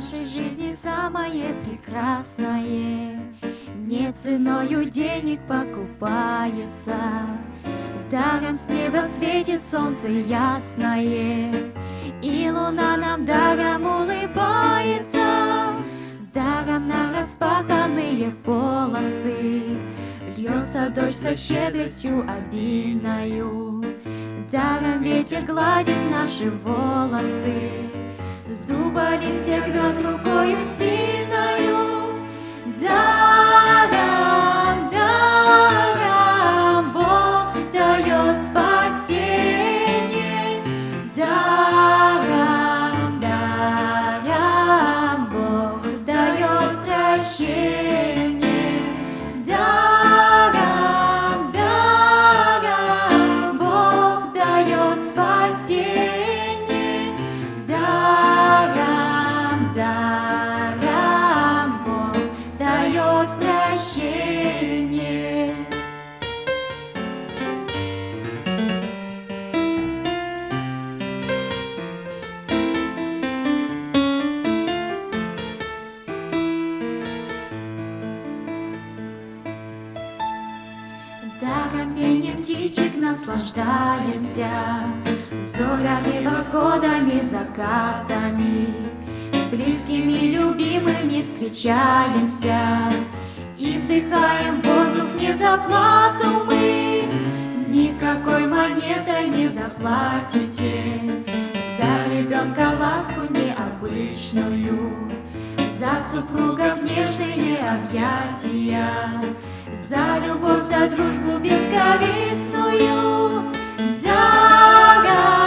нашей жизни самое прекрасное. Не ценою денег покупается. Даром с неба светит солнце ясное. И луна нам даром улыбается. Даром на распаханные полосы Льется дождь со щедростью обильною. Даром ветер гладит наши волосы С дуба листья рвет рукою сильною. Даром, наслаждаемся, Зорями, восходами, закатами, С близкими, любимыми встречаемся И вдыхаем воздух не за плату мы, Никакой монетой не заплатите. За ребенка ласку необычную, За супругов нежные объятия, За любовь, за дружбу бескорыстную. Даром,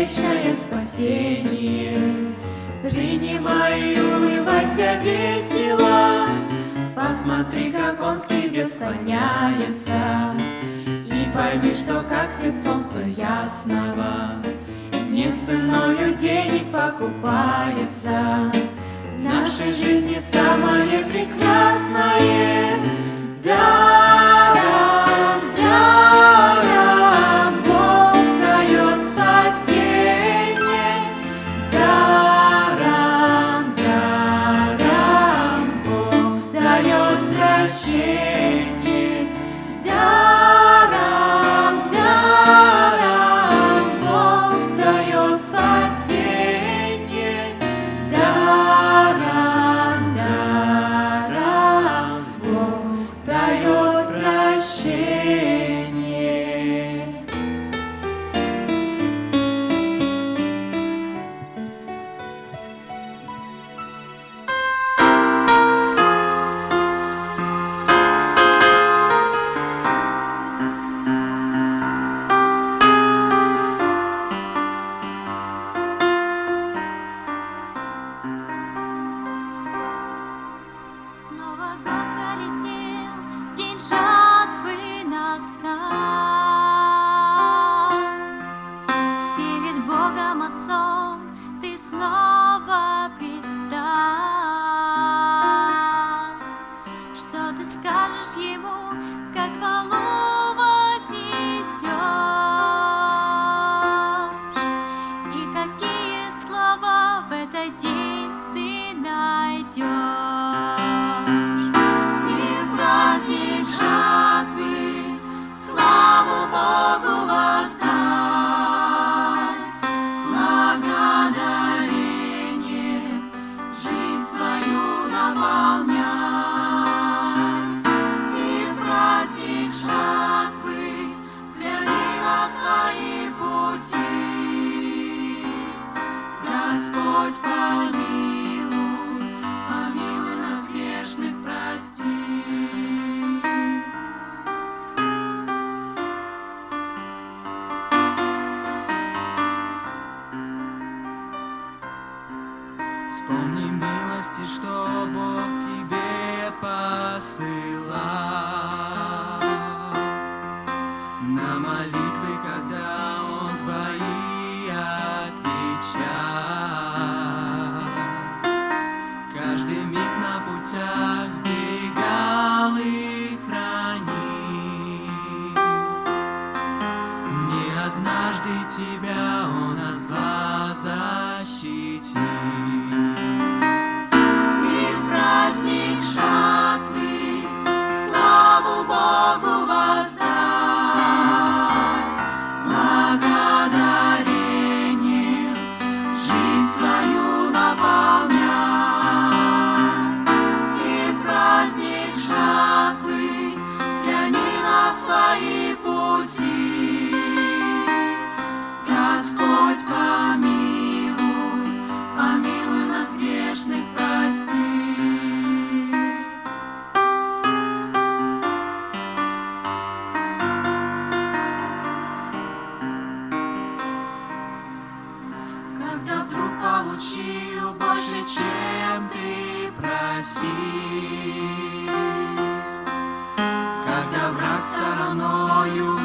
вечное спасение. Принимай и улыбайся весело. Посмотри, как Он к тебе склоняется. И пойми, что как свет солнца ясного Не ценою денег покупается. В нашей жизни самое прекрасное. Даром, даром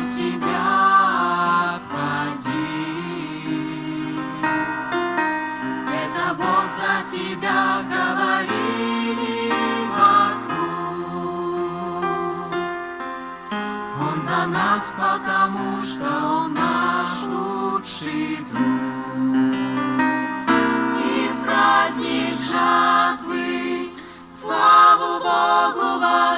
тебя обходил. Это Бог за тебя говорили вокруг. Он за нас, потому что Он наш лучший друг. И в праздник жатвы славу Богу воздать.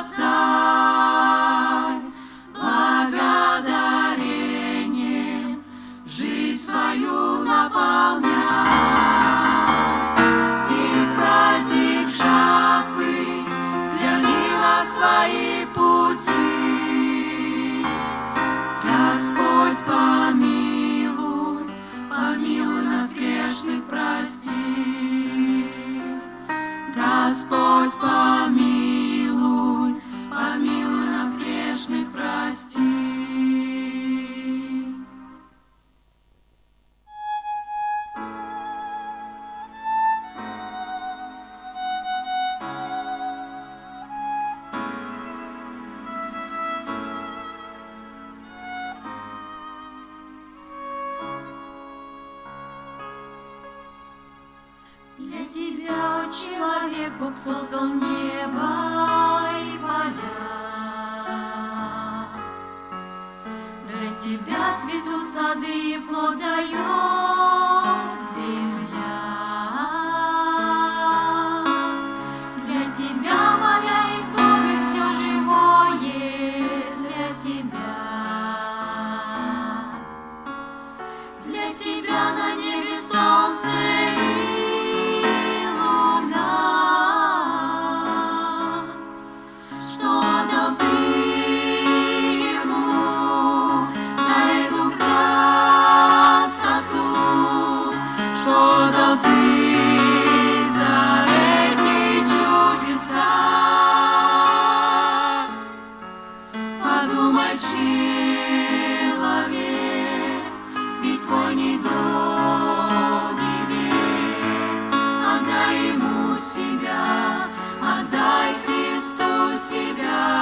себя.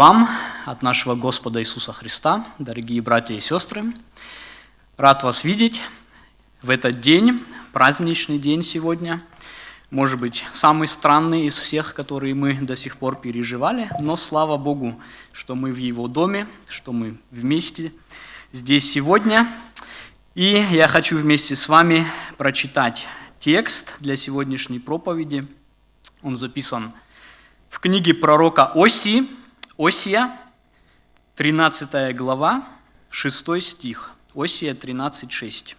Вам от нашего Господа Иисуса Христа, дорогие братья и сестры. Рад вас видеть в этот день, праздничный день сегодня. Может быть, самый странный из всех, которые мы до сих пор переживали, но слава Богу, что мы в Его доме, что мы вместе здесь сегодня. И я хочу вместе с вами прочитать текст для сегодняшней проповеди. Он записан в книге пророка Осии, Осия, 13 глава, 6 стих. Осия 13, 6.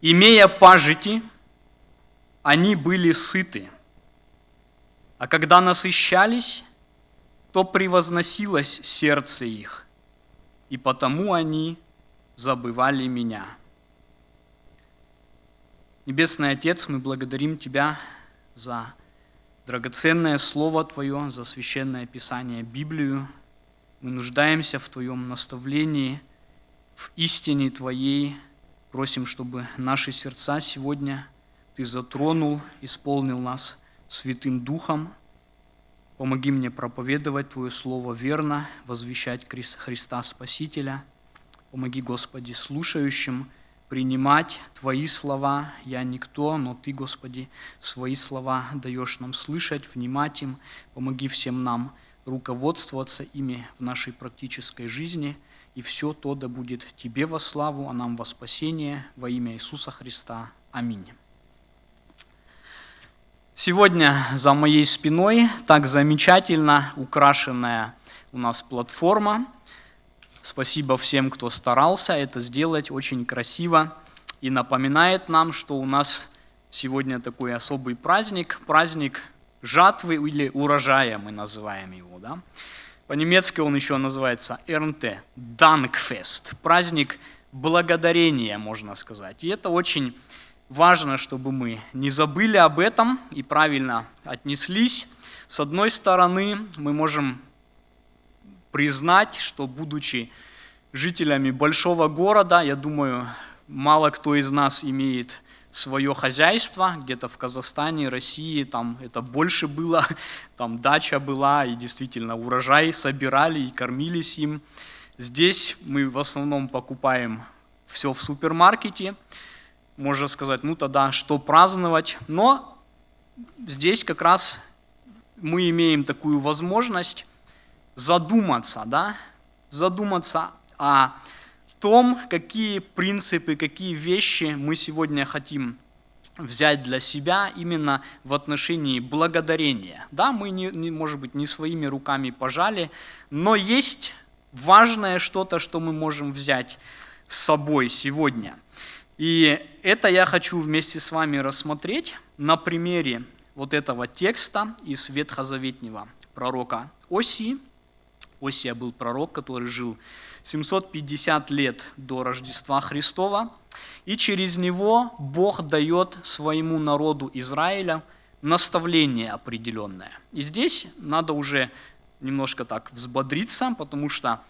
«Имея пажити, они были сыты, а когда насыщались, то превозносилось сердце их, и потому они забывали меня». Небесный Отец, мы благодарим Тебя за драгоценное Слово Твое, за священное Писание, Библию. Мы нуждаемся в Твоем наставлении, в истине Твоей. Просим, чтобы наши сердца сегодня Ты затронул, исполнил нас Святым Духом. Помоги мне проповедовать Твое Слово верно, возвещать Христа Спасителя. Помоги, Господи, слушающим – принимать Твои слова. Я никто, но Ты, Господи, свои слова даешь нам слышать, внимать им. Помоги всем нам руководствоваться ими в нашей практической жизни. И все то да будет Тебе во славу, а нам во спасение во имя Иисуса Христа. Аминь. Сегодня за моей спиной так замечательно украшенная у нас платформа – Спасибо всем, кто старался это сделать очень красиво и напоминает нам, что у нас сегодня такой особый праздник, праздник жатвы или урожая мы называем его. Да? По-немецки он еще называется Ernte, Dankfest, праздник благодарения, можно сказать. И это очень важно, чтобы мы не забыли об этом и правильно отнеслись. С одной стороны, мы можем признать, что будучи жителями большого города, я думаю, мало кто из нас имеет свое хозяйство, где-то в Казахстане, России, там это больше было, там дача была, и действительно урожай собирали и кормились им. Здесь мы в основном покупаем все в супермаркете, можно сказать, ну тогда что праздновать, но здесь как раз мы имеем такую возможность задуматься, да, задуматься о том, какие принципы, какие вещи мы сегодня хотим взять для себя именно в отношении благодарения. Да, мы, не, не, может быть, не своими руками пожали, но есть важное что-то, что мы можем взять с собой сегодня. И это я хочу вместе с вами рассмотреть на примере вот этого текста из Ветхозаветнего пророка Осии – Осия был пророк, который жил 750 лет до Рождества Христова, и через него Бог дает своему народу Израиля наставление определенное. И здесь надо уже немножко так взбодриться, потому что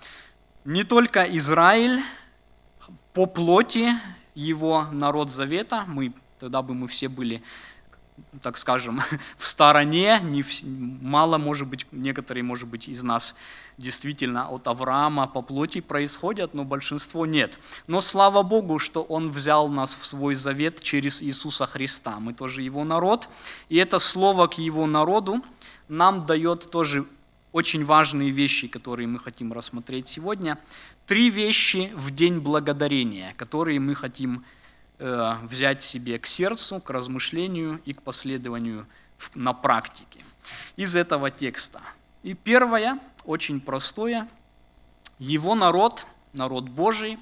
не только Израиль по плоти его народ завета, мы, тогда бы мы все были так скажем, в стороне, не в, мало, может быть, некоторые, может быть, из нас действительно от Авраама по плоти происходят, но большинство нет. Но слава Богу, что Он взял нас в свой завет через Иисуса Христа. Мы тоже Его народ, и это слово к Его народу нам дает тоже очень важные вещи, которые мы хотим рассмотреть сегодня. Три вещи в день благодарения, которые мы хотим рассмотреть взять себе к сердцу, к размышлению и к последованию на практике из этого текста. И первое, очень простое, его народ, народ Божий,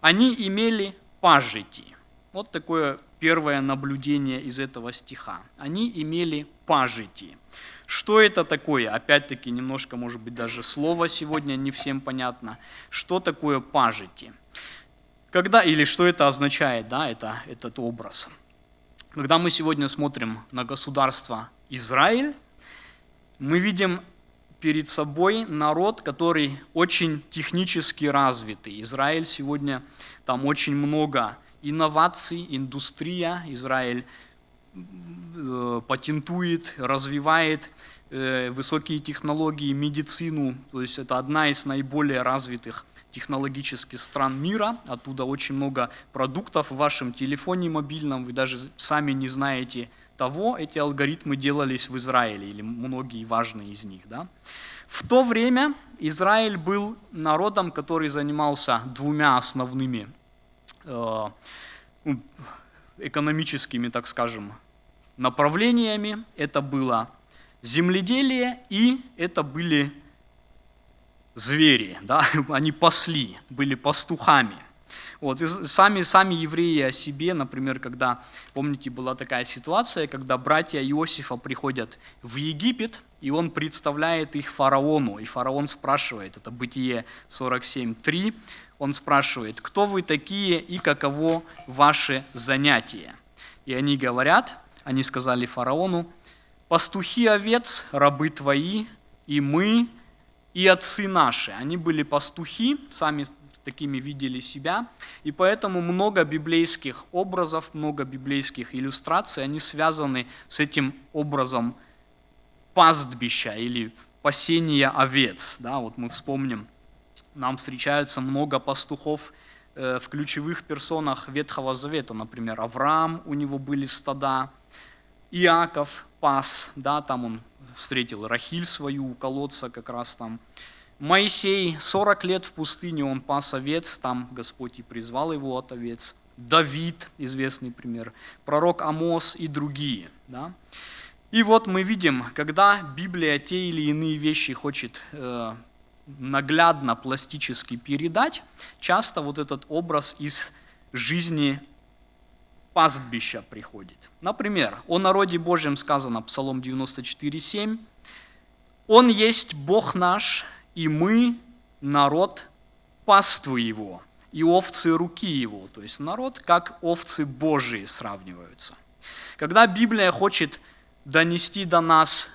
они имели пажити. Вот такое первое наблюдение из этого стиха. Они имели пажити. Что это такое? Опять-таки, немножко, может быть, даже слово сегодня не всем понятно. Что такое пажити? Когда, или что это означает, да, это, этот образ? Когда мы сегодня смотрим на государство Израиль, мы видим перед собой народ, который очень технически развитый. Израиль сегодня, там очень много инноваций, индустрия. Израиль э, патентует, развивает э, высокие технологии, медицину. То есть это одна из наиболее развитых технологических стран мира. Оттуда очень много продуктов в вашем телефоне мобильном. Вы даже сами не знаете, того эти алгоритмы делались в Израиле, или многие важные из них. Да? В то время Израиль был народом, который занимался двумя основными э, экономическими, так скажем, направлениями. Это было земледелие и это были звери, да? они пасли, были пастухами. Вот, и сами, сами евреи о себе, например, когда, помните, была такая ситуация, когда братья Иосифа приходят в Египет, и он представляет их фараону, и фараон спрашивает, это Бытие 47.3, он спрашивает, кто вы такие и каково ваше занятие? И они говорят, они сказали фараону, пастухи овец, рабы твои, и мы, и отцы наши. Они были пастухи, сами такими видели себя. И поэтому много библейских образов, много библейских иллюстраций, они связаны с этим образом пастбища или пасения овец. Да, вот мы вспомним, нам встречаются много пастухов э, в ключевых персонах Ветхого Завета, например, Авраам, у него были стада, Иаков пас, да, там он встретил Рахиль свою у колодца как раз там, Моисей 40 лет в пустыне, он пас овец, там Господь и призвал его от овец. Давид, известный пример, пророк Амос и другие. Да? И вот мы видим, когда Библия те или иные вещи хочет э, наглядно, пластически передать, часто вот этот образ из жизни пастбища приходит. Например, о народе Божьем сказано, Псалом 94,7, «Он есть Бог наш, и мы народ паствы его, и овцы руки его. То есть народ как овцы Божии сравниваются. Когда Библия хочет донести до нас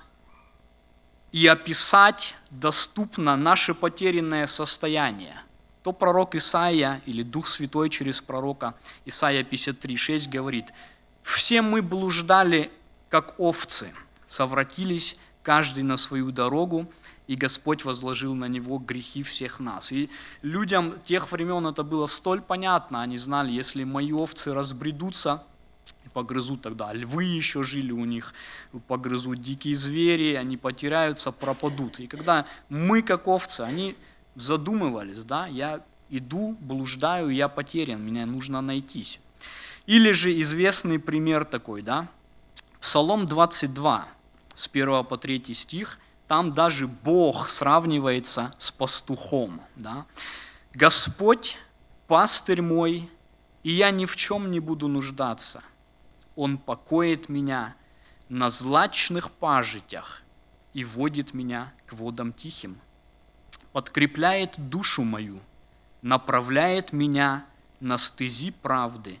и описать доступно наше потерянное состояние, то пророк Исаия или Дух Святой через пророка Исаия 53,6 говорит, «Все мы блуждали, как овцы, совратились каждый на свою дорогу, и Господь возложил на него грехи всех нас. И людям тех времен это было столь понятно, они знали, если мои овцы разбредутся, погрызут тогда, львы еще жили у них, погрызут дикие звери, они потеряются, пропадут. И когда мы, как овцы, они задумывались, да, я иду, блуждаю, я потерян, меня нужно найтись. Или же известный пример такой, да, Псалом 22, с 1 по 3 стих – там даже Бог сравнивается с пастухом. Да? Господь, пастырь мой, и я ни в чем не буду нуждаться. Он покоит меня на злачных пажитях и водит меня к водам тихим. Подкрепляет душу мою, направляет меня на стези правды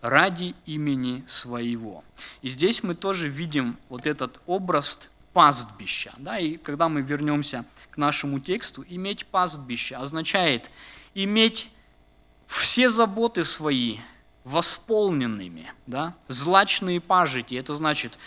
ради имени своего. И здесь мы тоже видим вот этот образ пастбища. Да? И когда мы вернемся к нашему тексту, иметь пастбище означает иметь все заботы свои восполненными, да? злачные пажити, это значит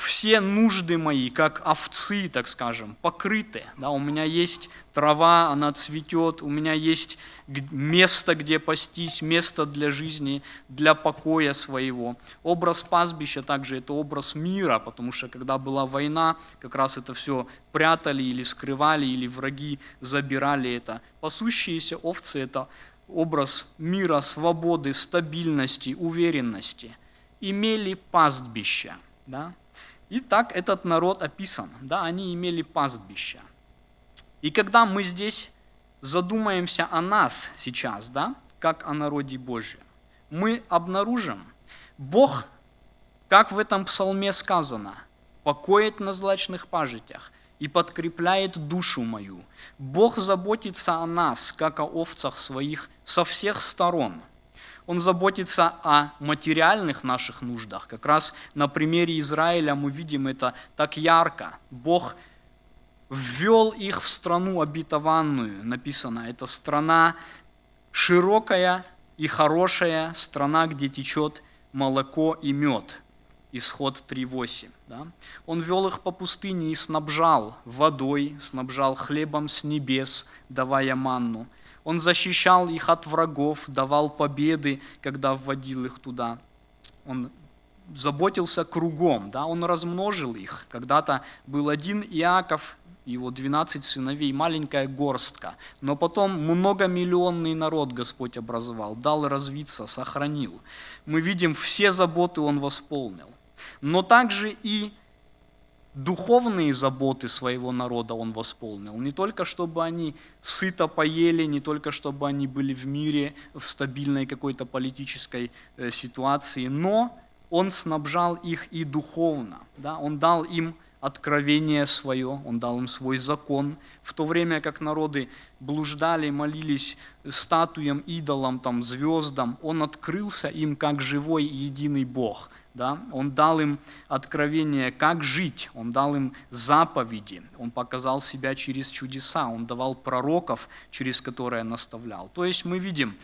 все нужды мои, как овцы, так скажем, покрыты. Да, у меня есть трава, она цветет, у меня есть место, где пастись, место для жизни, для покоя своего. Образ пастбища также это образ мира, потому что когда была война, как раз это все прятали или скрывали, или враги забирали это. Пасущиеся овцы – это образ мира, свободы, стабильности, уверенности. Имели пастбища. Да? И так этот народ описан, да, они имели пастбища. И когда мы здесь задумаемся о нас сейчас, да, как о народе Божьем, мы обнаружим, Бог, как в этом псалме сказано, покоит на злачных пажитях и подкрепляет душу мою. Бог заботится о нас, как о овцах своих, со всех сторон. Он заботится о материальных наших нуждах. Как раз на примере Израиля мы видим это так ярко. Бог ввел их в страну обетованную, написано. Это страна широкая и хорошая, страна, где течет молоко и мед. Исход 3.8. Да? Он вел их по пустыне и снабжал водой, снабжал хлебом с небес, давая манну. Он защищал их от врагов, давал победы, когда вводил их туда. Он заботился кругом, да? он размножил их. Когда-то был один Иаков, его 12 сыновей, маленькая горстка. Но потом многомиллионный народ Господь образовал, дал развиться, сохранил. Мы видим, все заботы Он восполнил. Но также и духовные заботы своего народа Он восполнил. Не только чтобы они сыто поели, не только чтобы они были в мире, в стабильной какой-то политической э, ситуации, но Он снабжал их и духовно. Да? Он дал им откровение свое, Он дал им свой закон, в то время как народы блуждали, молились статуям, идолам, там, звездам, Он открылся им как живой единый Бог. Да? Он дал им откровение, как жить, Он дал им заповеди, Он показал себя через чудеса, Он давал пророков, через которые наставлял. То есть мы видим,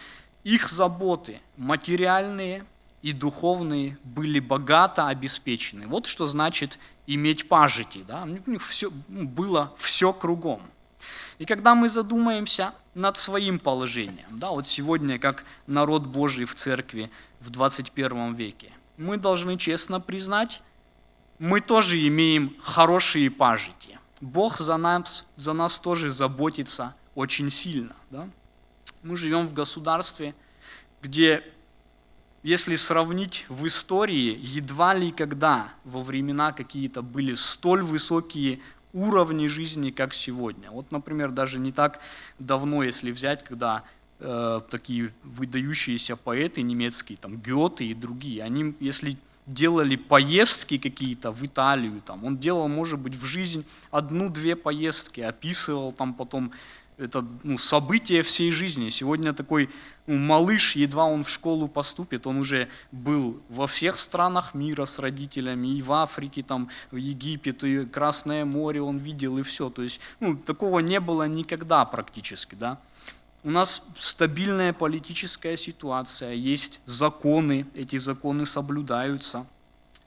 их заботы материальные и духовные были богато обеспечены. Вот что значит иметь пажити. Да? У них все, ну, было все кругом. И когда мы задумаемся над своим положением, да, вот сегодня как народ Божий в церкви в 21 веке, мы должны честно признать, мы тоже имеем хорошие пажити. Бог за нас, за нас тоже заботится очень сильно. Да? Мы живем в государстве, где если сравнить в истории, едва ли когда во времена какие-то были столь высокие уровни жизни, как сегодня. Вот, например, даже не так давно, если взять, когда э, такие выдающиеся поэты немецкие, там Гёте и другие, они, если делали поездки какие-то в Италию, там, он делал, может быть, в жизнь одну-две поездки, описывал там потом это ну, событие всей жизни. Сегодня такой ну, малыш, едва он в школу поступит, он уже был во всех странах мира с родителями, и в Африке, там, в Египет, и Красное море он видел, и все. То есть ну, такого не было никогда практически. Да? У нас стабильная политическая ситуация, есть законы, эти законы соблюдаются –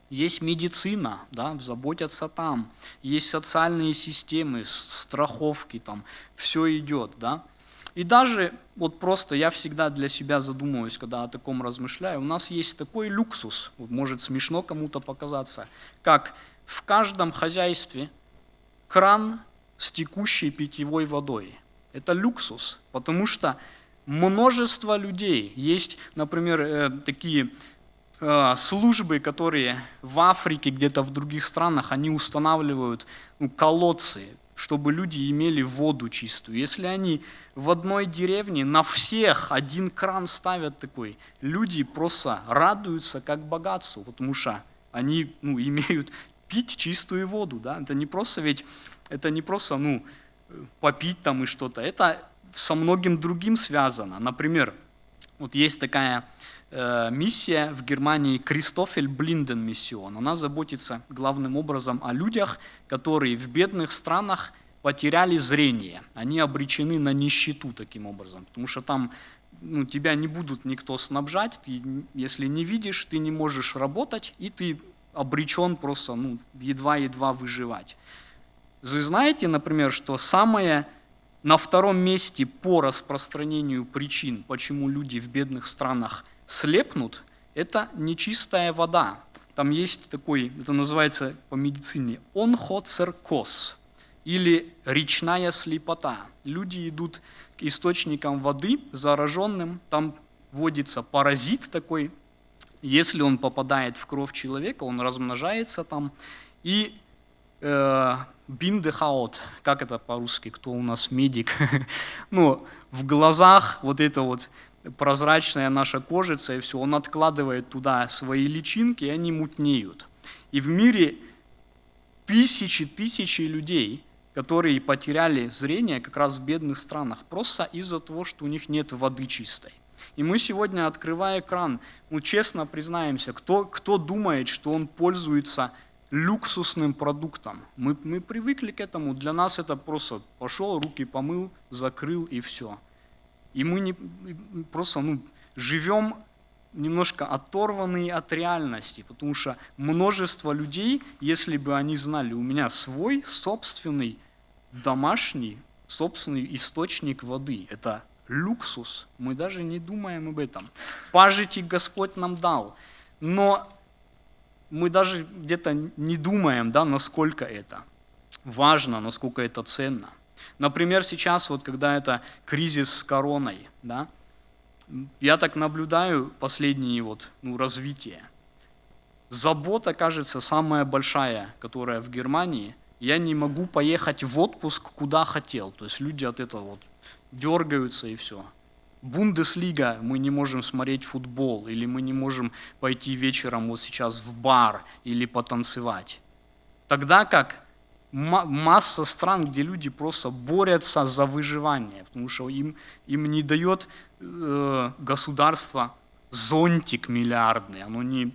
есть медицина, да, заботятся там. Есть социальные системы, страховки, там, все идет. Да. И даже, вот просто я всегда для себя задумываюсь, когда о таком размышляю, у нас есть такой люксус, может смешно кому-то показаться, как в каждом хозяйстве кран с текущей питьевой водой. Это люксус, потому что множество людей. Есть, например, э, такие Э, службы, которые в Африке, где-то в других странах, они устанавливают ну, колодцы, чтобы люди имели воду чистую. Если они в одной деревне на всех один кран ставят такой, люди просто радуются как богатству, потому что они ну, имеют пить чистую воду. Да? Это не просто ведь, это не просто ну, попить там и что-то, это со многим другим связано. Например, вот есть такая Э, миссия в Германии Кристофель Блинден миссион. Она заботится главным образом о людях, которые в бедных странах потеряли зрение. Они обречены на нищету таким образом, потому что там ну, тебя не будут никто снабжать, ты, если не видишь, ты не можешь работать, и ты обречен просто ну, едва-едва выживать. Вы знаете, например, что самое на втором месте по распространению причин, почему люди в бедных странах слепнут, это нечистая вода. Там есть такой, это называется по медицине, онхоцеркоз или речная слепота. Люди идут к источникам воды зараженным, там вводится паразит такой, если он попадает в кровь человека, он размножается там, и э, биндехаот, как это по-русски, кто у нас медик, ну, в глазах вот это вот прозрачная наша кожица и все, он откладывает туда свои личинки, и они мутнеют. И в мире тысячи, тысячи людей, которые потеряли зрение как раз в бедных странах, просто из-за того, что у них нет воды чистой. И мы сегодня, открывая экран, ну, честно признаемся, кто, кто думает, что он пользуется люксусным продуктом. Мы, мы привыкли к этому, для нас это просто пошел, руки помыл, закрыл и все. И мы не, просто ну, живем немножко оторванные от реальности, потому что множество людей, если бы они знали, у меня свой собственный домашний, собственный источник воды, это люксус, мы даже не думаем об этом. Пажити Господь нам дал, но мы даже где-то не думаем, да, насколько это важно, насколько это ценно. Например, сейчас, вот когда это кризис с короной, да, я так наблюдаю последние вот, ну, развитие. Забота, кажется, самая большая, которая в Германии. Я не могу поехать в отпуск, куда хотел. То есть люди от этого вот дергаются и все. Бундеслига, мы не можем смотреть футбол, или мы не можем пойти вечером вот сейчас в бар или потанцевать. Тогда как масса стран, где люди просто борются за выживание, потому что им, им не дает э, государство зонтик миллиардный, оно не,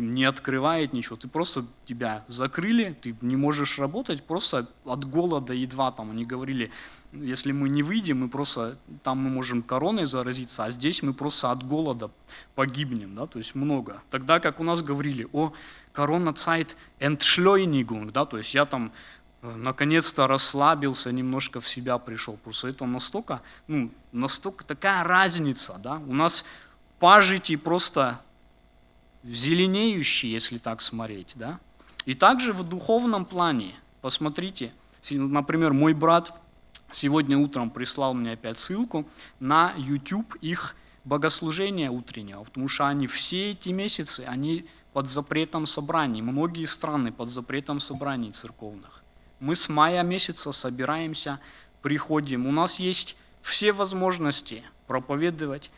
не открывает ничего, ты просто тебя закрыли, ты не можешь работать, просто от голода едва там, они говорили, если мы не выйдем, мы просто, там мы можем короной заразиться, а здесь мы просто от голода погибнем, да, то есть много. Тогда как у нас говорили о Corona-Zeit Entschleunigung, да, то есть я там э, наконец-то расслабился, немножко в себя пришел. Просто это настолько, ну, настолько такая разница, да. У нас пажити просто зеленеющие, если так смотреть, да. И также в духовном плане, посмотрите, например, мой брат сегодня утром прислал мне опять ссылку на YouTube их богослужения утреннего, потому что они все эти месяцы, они под запретом собраний, многие страны под запретом собраний церковных. Мы с мая месяца собираемся, приходим, у нас есть все возможности проповедовать,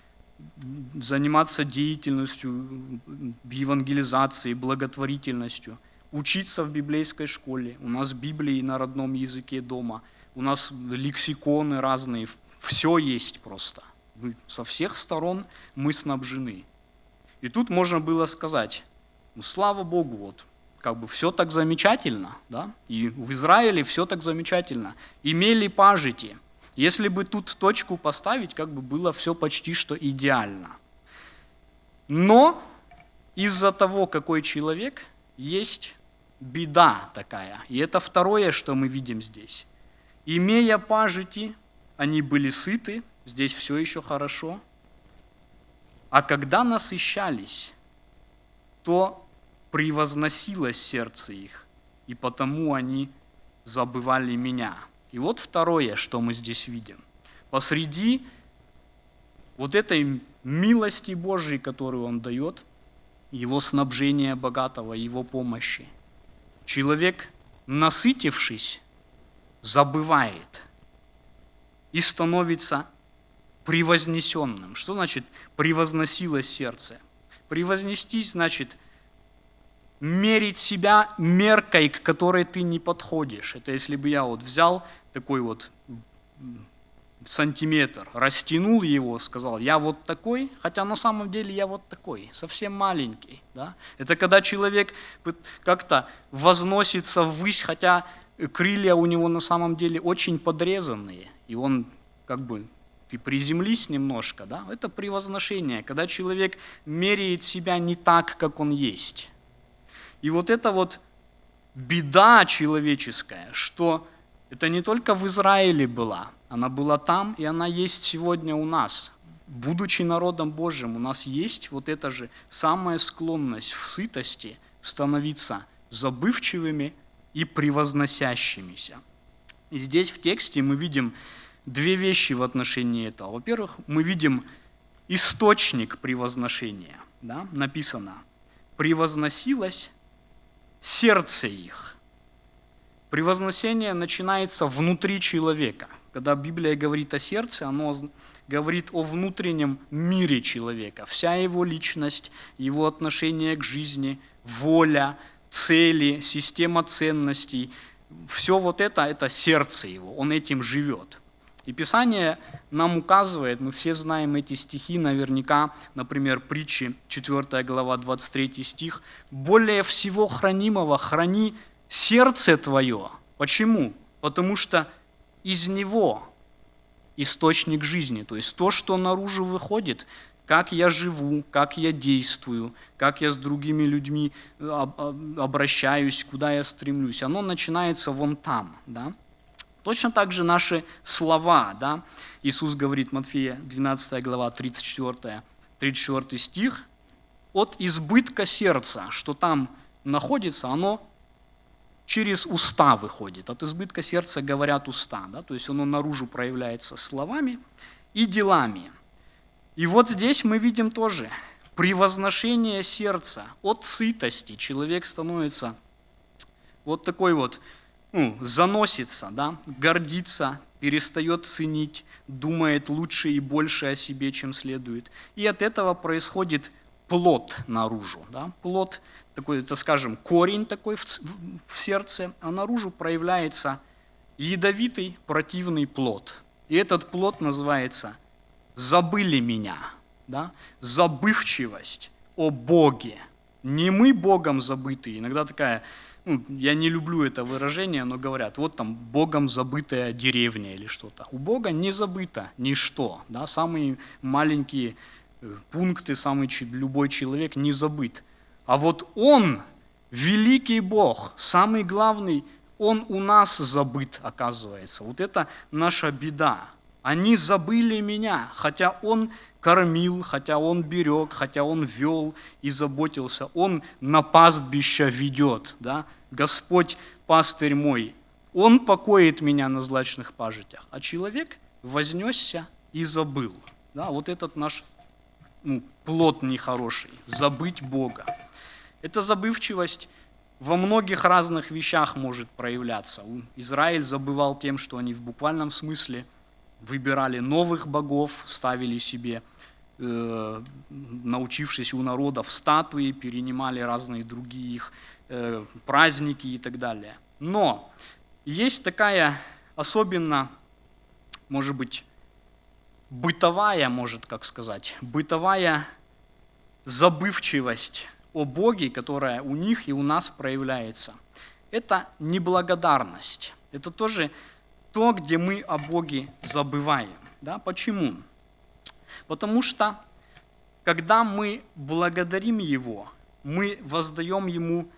заниматься деятельностью, евангелизацией, благотворительностью, учиться в библейской школе. У нас Библии на родном языке дома, у нас лексиконы разные, все есть просто. Со всех сторон мы снабжены. И тут можно было сказать, ну, слава Богу, вот, как бы все так замечательно, да, и в Израиле все так замечательно. Имели пажити. Если бы тут точку поставить, как бы было все почти что идеально. Но из-за того, какой человек, есть беда такая. И это второе, что мы видим здесь. Имея пажити, они были сыты, здесь все еще хорошо. А когда насыщались, то превозносилось сердце их, и потому они забывали меня. И вот второе, что мы здесь видим. Посреди вот этой милости Божией, которую Он дает, Его снабжения богатого, Его помощи, человек, насытившись, забывает и становится превознесенным. Что значит превозносилось сердце? Превознестись значит мерить себя меркой, к которой ты не подходишь. Это если бы я вот взял такой вот сантиметр, растянул его, сказал, я вот такой, хотя на самом деле я вот такой, совсем маленький. Да? Это когда человек как-то возносится ввысь, хотя крылья у него на самом деле очень подрезанные, и он как бы ты приземлись немножко, да, это превозношение, когда человек меряет себя не так, как он есть. И вот это вот беда человеческая, что это не только в Израиле была, она была там, и она есть сегодня у нас. Будучи народом Божьим, у нас есть вот эта же самая склонность в сытости становиться забывчивыми и превозносящимися. И здесь в тексте мы видим две вещи в отношении этого. Во-первых, мы видим источник превозношения. Да? Написано, превозносилось сердце их. Превозносение начинается внутри человека. когда Библия говорит о сердце, оно говорит о внутреннем мире человека. Вся его личность, его отношение к жизни, воля, цели, система ценностей, все вот это, это сердце его, он этим живет. И Писание нам указывает, мы все знаем эти стихи наверняка, например, притчи, 4 глава, 23 стих, «Более всего хранимого храни сердце твое». Почему? Потому что из него источник жизни, то есть то, что наружу выходит, как я живу, как я действую, как я с другими людьми э, об- обращаюсь, куда я стремлюсь, оно начинается вон там, да? Точно так же наши слова, да? Иисус говорит, Матфея 12 глава, 34, 34 стих, от избытка сердца, что там находится, оно через уста выходит. От избытка сердца говорят уста, да? то есть оно наружу проявляется словами и делами. И вот здесь мы видим тоже превозношение сердца от сытости. Человек становится вот такой вот, ну, заносится, да, гордится, перестает ценить, думает лучше и больше о себе, чем следует. И от этого происходит плод наружу. Да? Плод такой, это, скажем, корень такой в, в- сердце, а наружу проявляется ядовитый, противный плод. И этот плод называется «забыли меня», да? забывчивость о Боге. Не мы Богом забытые. Иногда такая, ну, я не люблю это выражение, но говорят, вот там Богом забытая деревня или что-то. У Бога не забыто ничто. Да? Самые маленькие пункты, самый любой человек не забыт. А вот Он, великий Бог, самый главный, Он у нас забыт, оказывается. Вот это наша беда. Они забыли меня, хотя Он кормил, хотя Он берег, хотя Он вел и заботился. Он на пастбище ведет. Да? Господь пастырь мой, Он покоит меня на злачных пажитях. А человек вознесся и забыл. Да? Вот этот наш плод нехороший, забыть Бога. Эта забывчивость во многих разных вещах может проявляться. Израиль забывал тем, что они в буквальном смысле выбирали новых богов, ставили себе, э, научившись у народов статуи, перенимали разные другие их э, праздники и так далее. Но есть такая особенно, может быть, бытовая, может как сказать, бытовая забывчивость о Боге, которая у них и у нас проявляется. Это неблагодарность. Это тоже то, где мы о Боге забываем. Да? Почему? Потому что, когда мы благодарим Его, мы воздаем Ему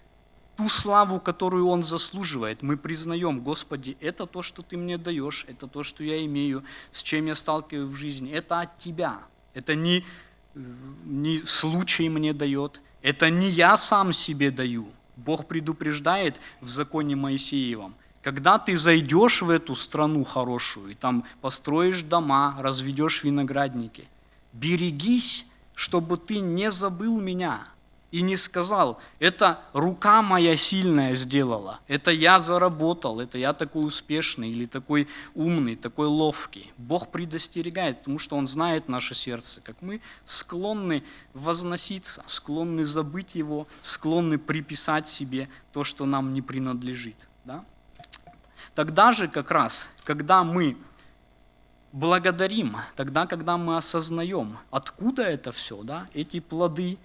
ту славу, которую Он заслуживает. Мы признаем, Господи, это то, что Ты мне даешь, это то, что я имею, с чем я сталкиваюсь в жизни. Это от Тебя. Это не, э, не случай мне дает, это не я сам себе даю. Бог предупреждает в законе Моисеевом, когда ты зайдешь в эту страну хорошую, и там построишь дома, разведешь виноградники, берегись, чтобы ты не забыл меня и не сказал, это рука моя сильная сделала, это я заработал, это я такой успешный или такой умный, такой ловкий. Бог предостерегает, потому что Он знает наше сердце, как мы склонны возноситься, склонны забыть Его, склонны приписать себе то, что нам не принадлежит. Да? Тогда же как раз, когда мы благодарим, тогда, когда мы осознаем, откуда это все, да, эти плоды,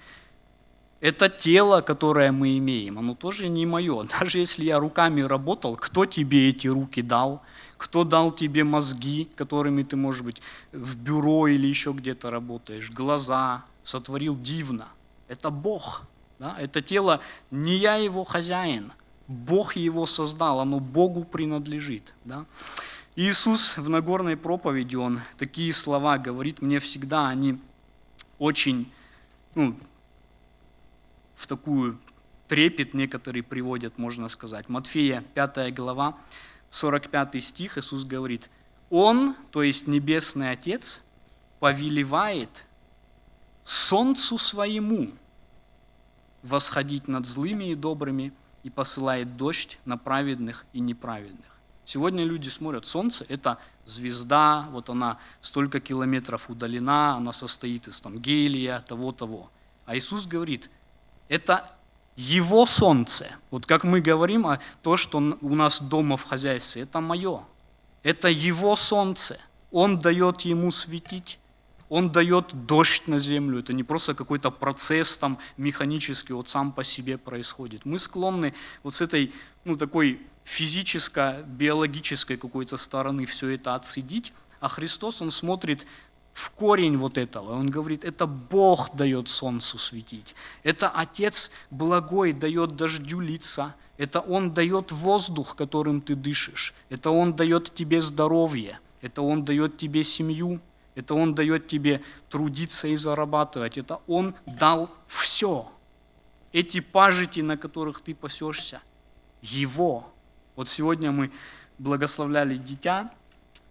это тело, которое мы имеем, оно тоже не мое. Даже если я руками работал, кто тебе эти руки дал? Кто дал тебе мозги, которыми ты, может быть, в бюро или еще где-то работаешь? Глаза сотворил дивно. Это Бог. Да? Это тело, не я его хозяин. Бог его создал, оно Богу принадлежит. Да? Иисус в Нагорной проповеди, Он такие слова говорит, мне всегда они очень, ну, в такую трепет некоторые приводят, можно сказать. Матфея 5 глава, 45 стих, Иисус говорит, Он, то есть Небесный Отец, повелевает солнцу своему восходить над злыми и добрыми и посылает дождь на праведных и неправедных. Сегодня люди смотрят, солнце – это звезда, вот она столько километров удалена, она состоит из там, гелия, того-того. А Иисус говорит, это его солнце. Вот как мы говорим, а то, что у нас дома в хозяйстве, это мое. Это его солнце. Он дает ему светить. Он дает дождь на землю. Это не просто какой-то процесс там механический, вот сам по себе происходит. Мы склонны вот с этой, ну, такой физической, биологической какой-то стороны все это отсидеть, а Христос, Он смотрит в корень вот этого. Он говорит, это Бог дает солнцу светить, это Отец благой дает дождю лица, это Он дает воздух, которым ты дышишь, это Он дает тебе здоровье, это Он дает тебе семью, это Он дает тебе трудиться и зарабатывать, это Он дал все. Эти пажити, на которых ты пасешься, Его. Вот сегодня мы благословляли дитя,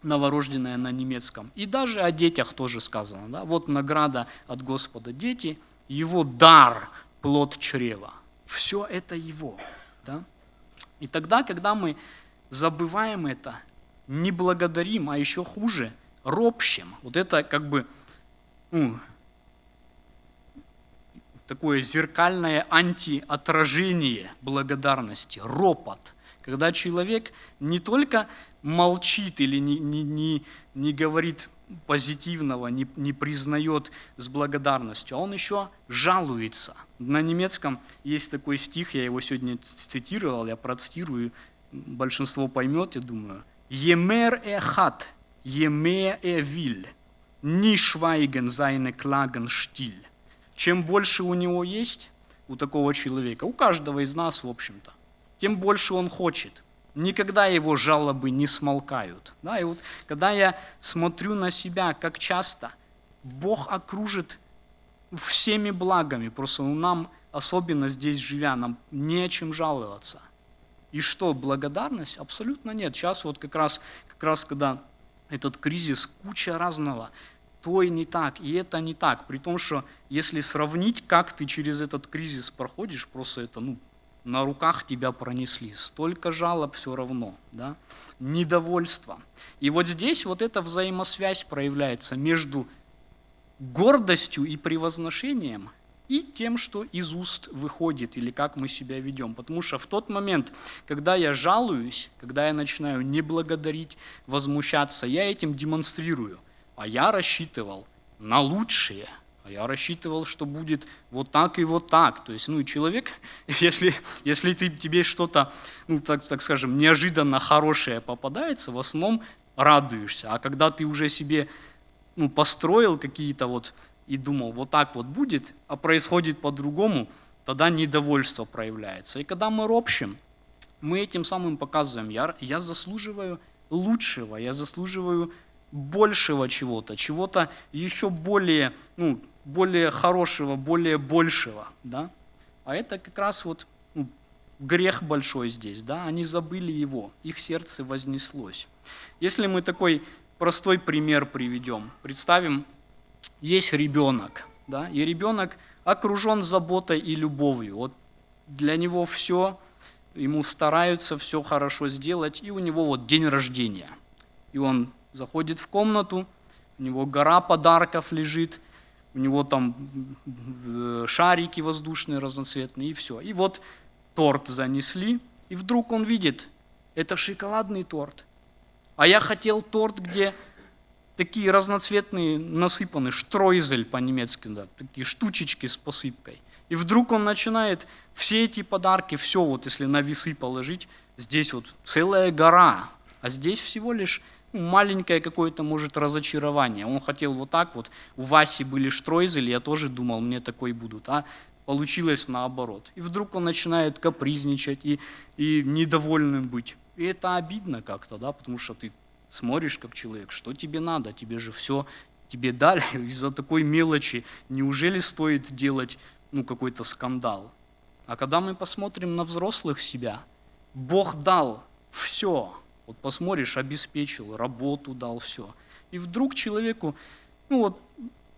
новорожденное на немецком. И даже о детях тоже сказано. Да? Вот награда от Господа дети, его дар, плод чрева. Все это его. Да? И тогда, когда мы забываем это, не благодарим, а еще хуже, ропщем, вот это как бы ну, такое зеркальное антиотражение благодарности, ропот, когда человек не только молчит или не, не, не, не говорит позитивного, не, не признает с благодарностью, а он еще жалуется. На немецком есть такой стих, я его сегодня цитировал, я процитирую, большинство поймет, я думаю. «Емер эхат, еме эвиль, ни швайген зайне клаген штиль». Чем больше у него есть, у такого человека, у каждого из нас, в общем-то, тем больше он хочет – Никогда его жалобы не смолкают. Да, и вот когда я смотрю на себя, как часто Бог окружит всеми благами, просто нам, особенно здесь живя, нам не о чем жаловаться. И что, благодарность? Абсолютно нет. Сейчас вот как раз, как раз когда этот кризис, куча разного, то и не так, и это не так. При том, что если сравнить, как ты через этот кризис проходишь, просто это ну, на руках тебя пронесли, столько жалоб все равно, да? недовольство. И вот здесь вот эта взаимосвязь проявляется между гордостью и превозношением и тем, что из уст выходит, или как мы себя ведем. Потому что в тот момент, когда я жалуюсь, когда я начинаю не благодарить, возмущаться, я этим демонстрирую. А я рассчитывал на лучшее – а я рассчитывал, что будет вот так и вот так. То есть, ну, человек, если, если ты, тебе что-то, ну, так, так скажем, неожиданно хорошее попадается, в основном радуешься. А когда ты уже себе ну, построил какие-то вот и думал, вот так вот будет, а происходит по-другому, тогда недовольство проявляется. И когда мы ропщим, мы этим самым показываем, я, я заслуживаю лучшего, я заслуживаю большего чего-то, чего-то еще более, ну, более хорошего, более большего, да? А это как раз вот ну, грех большой здесь, да? Они забыли его, их сердце вознеслось. Если мы такой простой пример приведем, представим, есть ребенок, да? И ребенок окружен заботой и любовью. Вот для него все, ему стараются все хорошо сделать, и у него вот день рождения. И он заходит в комнату, у него гора подарков лежит – у него там э, шарики воздушные разноцветные и все. И вот торт занесли, и вдруг он видит, это шоколадный торт. А я хотел торт, где такие разноцветные насыпаны, штройзель по-немецки, да, такие штучечки с посыпкой. И вдруг он начинает все эти подарки, все вот если на весы положить, здесь вот целая гора, а здесь всего лишь маленькое какое-то, может, разочарование. Он хотел вот так вот, у Васи были штройзели, я тоже думал, мне такой будут, а получилось наоборот. И вдруг он начинает капризничать и, и недовольным быть. И это обидно как-то, да, потому что ты смотришь как человек, что тебе надо, тебе же все тебе дали из-за такой мелочи. Неужели стоит делать ну, какой-то скандал? А когда мы посмотрим на взрослых себя, Бог дал все, вот посмотришь, обеспечил, работу дал, все. И вдруг человеку, ну вот,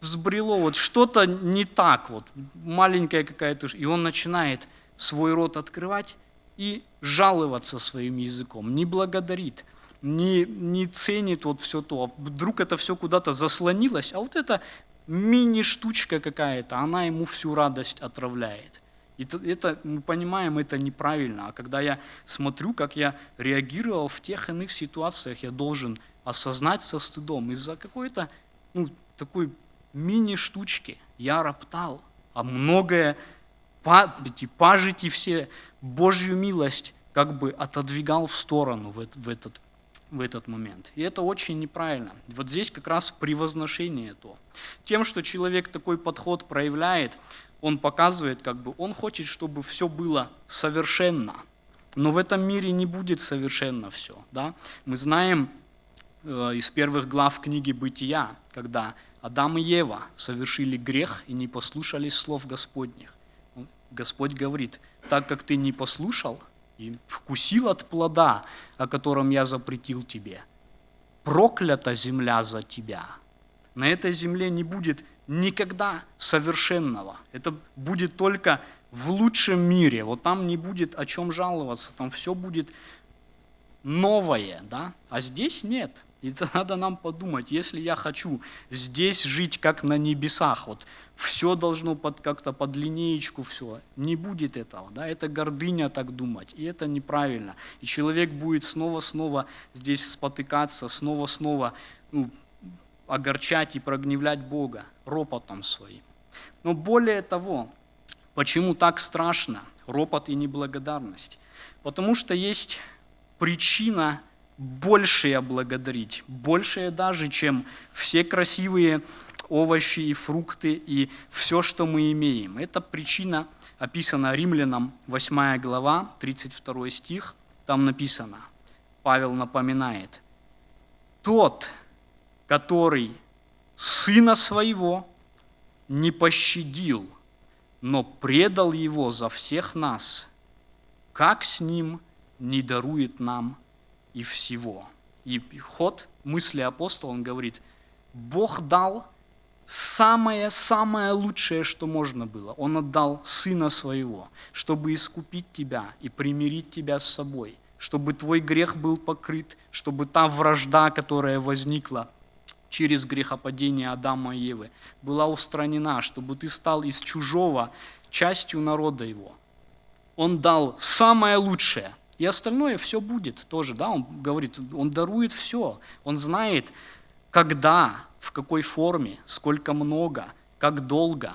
взбрело, вот что-то не так, вот, маленькая какая-то, и он начинает свой рот открывать и жаловаться своим языком, не благодарит, не, не ценит вот все то. Вдруг это все куда-то заслонилось, а вот эта мини-штучка какая-то, она ему всю радость отравляет. И это, мы понимаем, это неправильно. А когда я смотрю, как я реагировал в тех иных ситуациях, я должен осознать со стыдом. Из-за какой-то ну, такой мини-штучки я роптал, а многое, эти пажити все, Божью милость как бы отодвигал в сторону в, в, этот, в этот момент. И это очень неправильно. Вот здесь как раз превозношение то. Тем, что человек такой подход проявляет, он показывает, как бы он хочет, чтобы все было совершенно. Но в этом мире не будет совершенно все. Да? Мы знаем э, из первых глав книги «Бытия», когда Адам и Ева совершили грех и не послушались слов Господних. Господь говорит, так как ты не послушал и вкусил от плода, о котором я запретил тебе, проклята земля за тебя. На этой земле не будет никогда совершенного. Это будет только в лучшем мире. Вот там не будет о чем жаловаться, там все будет новое, да? А здесь нет. И это надо нам подумать, если я хочу здесь жить как на небесах, вот все должно под, как-то под линеечку все, не будет этого, да, это гордыня так думать, и это неправильно. И человек будет снова-снова здесь спотыкаться, снова-снова ну, огорчать и прогневлять Бога ропотом своим. Но более того, почему так страшно ропот и неблагодарность? Потому что есть причина большее благодарить, большее даже, чем все красивые овощи и фрукты и все, что мы имеем. Это причина описана Римлянам 8 глава, 32 стих. Там написано, Павел напоминает, «Тот, который сына своего не пощадил, но предал его за всех нас, как с ним не дарует нам и всего. И ход мысли апостола, он говорит, Бог дал самое-самое лучшее, что можно было. Он отдал Сына Своего, чтобы искупить тебя и примирить тебя с собой, чтобы твой грех был покрыт, чтобы та вражда, которая возникла через грехопадение Адама и Евы, была устранена, чтобы ты стал из чужого частью народа его. Он дал самое лучшее – и остальное все будет тоже, да, он говорит, он дарует все, он знает, когда, в какой форме, сколько много, как долго,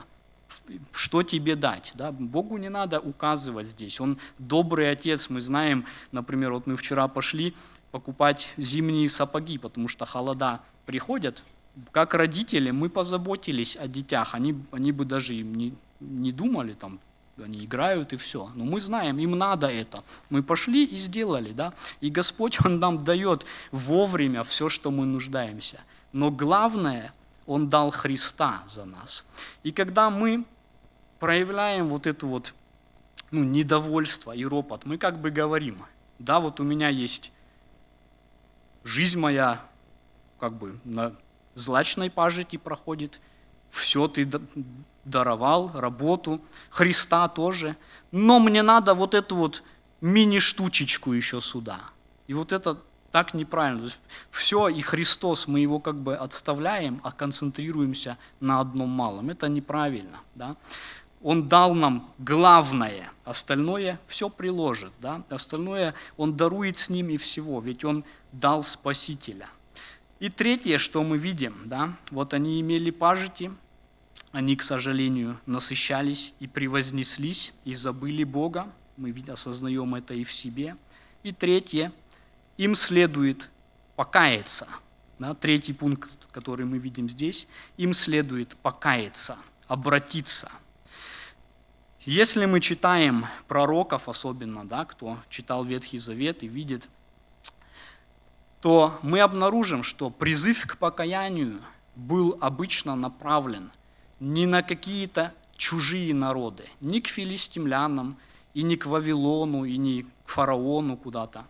что тебе дать. Да? Богу не надо указывать здесь. Он добрый отец. Мы знаем, например, вот мы вчера пошли покупать зимние сапоги, потому что холода приходят. Как родители мы позаботились о детях. Они, они бы даже им не, не думали, там, они играют и все. Но мы знаем, им надо это. Мы пошли и сделали, да. И Господь, Он нам дает вовремя все, что мы нуждаемся. Но главное, Он дал Христа за нас. И когда мы проявляем вот это вот ну, недовольство и ропот, мы как бы говорим, да, вот у меня есть жизнь моя как бы на злачной пажити проходит, все ты даровал, работу, Христа тоже, но мне надо вот эту вот мини-штучечку еще сюда. И вот это так неправильно. То есть все и Христос, мы его как бы отставляем, а концентрируемся на одном малом. Это неправильно. Да? Он дал нам главное, остальное все приложит. Да? Остальное Он дарует с ним и всего, ведь Он дал Спасителя. И третье, что мы видим, да, вот они имели пажити, они, к сожалению, насыщались и превознеслись, и забыли Бога. Мы осознаем это и в себе. И третье, им следует покаяться. Да, третий пункт, который мы видим здесь, им следует покаяться, обратиться. Если мы читаем пророков, особенно, да, кто читал Ветхий Завет и видит, то мы обнаружим, что призыв к покаянию был обычно направлен не на какие-то чужие народы, ни к филистимлянам, и не к Вавилону, и не к фараону куда-то.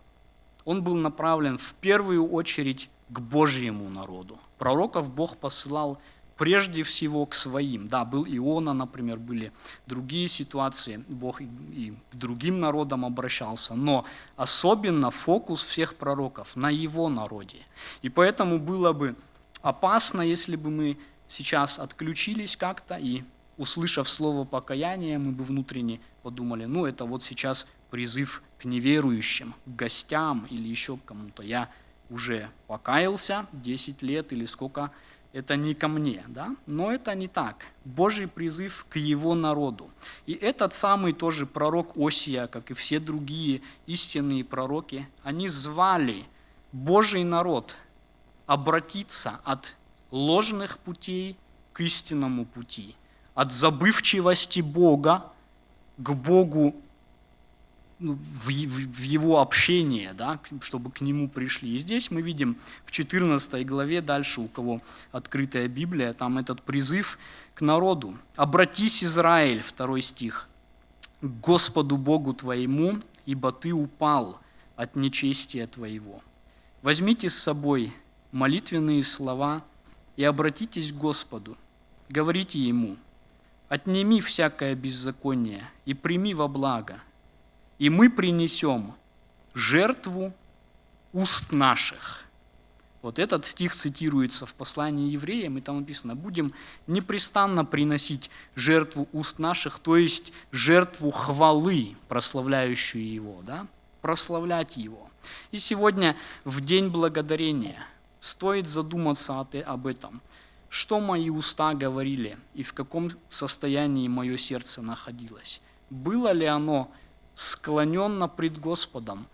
Он был направлен в первую очередь к Божьему народу. Пророков Бог посылал прежде всего к своим. Да, был Иона, например, были другие ситуации, Бог и к другим народам обращался, но особенно фокус всех пророков на его народе. И поэтому было бы опасно, если бы мы сейчас отключились как-то и, услышав слово покаяния, мы бы внутренне подумали, ну это вот сейчас призыв к неверующим, к гостям или еще к кому-то. Я уже покаялся 10 лет или сколько, это не ко мне, да? но это не так. Божий призыв к его народу. И этот самый тоже пророк Осия, как и все другие истинные пророки, они звали Божий народ обратиться от ложных путей к истинному пути, от забывчивости Бога к Богу в, в, в его общение, да, чтобы к нему пришли. И здесь мы видим в 14 главе, дальше у кого открытая Библия, там этот призыв к народу. «Обратись, Израиль», второй стих, «к Господу Богу твоему, ибо ты упал от нечестия твоего. Возьмите с собой молитвенные слова и обратитесь к Господу, говорите Ему, отними всякое беззаконие и прими во благо – и мы принесем жертву уст наших. Вот этот стих цитируется в послании евреям, и там написано, будем непрестанно приносить жертву уст наших, то есть жертву хвалы, прославляющую Его, да? прославлять Его. И сегодня, в День Благодарения, стоит задуматься об этом. Что мои уста говорили и в каком состоянии мое сердце находилось? Было ли оно склоненно пред Господом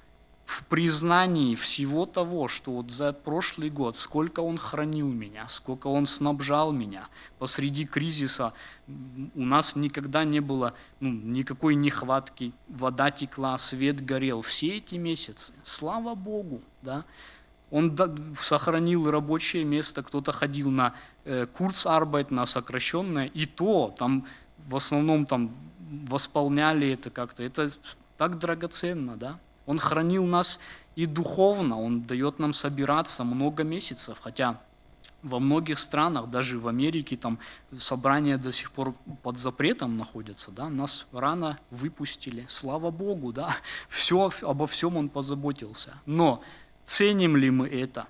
в признании всего того, что вот за прошлый год, сколько Он хранил меня, сколько Он снабжал меня. Посреди кризиса у нас никогда не было ну, никакой нехватки, вода текла, свет горел. Все эти месяцы, слава Богу, да, он сохранил рабочее место, кто-то ходил на э, курсарбайт, на сокращенное, и то там в основном там восполняли это как-то. Это так драгоценно, да? Он хранил нас и духовно, Он дает нам собираться много месяцев, хотя во многих странах, даже в Америке, там собрания до сих пор под запретом находятся, да, нас рано выпустили, слава Богу, да, все, обо всем Он позаботился. Но ценим ли мы это?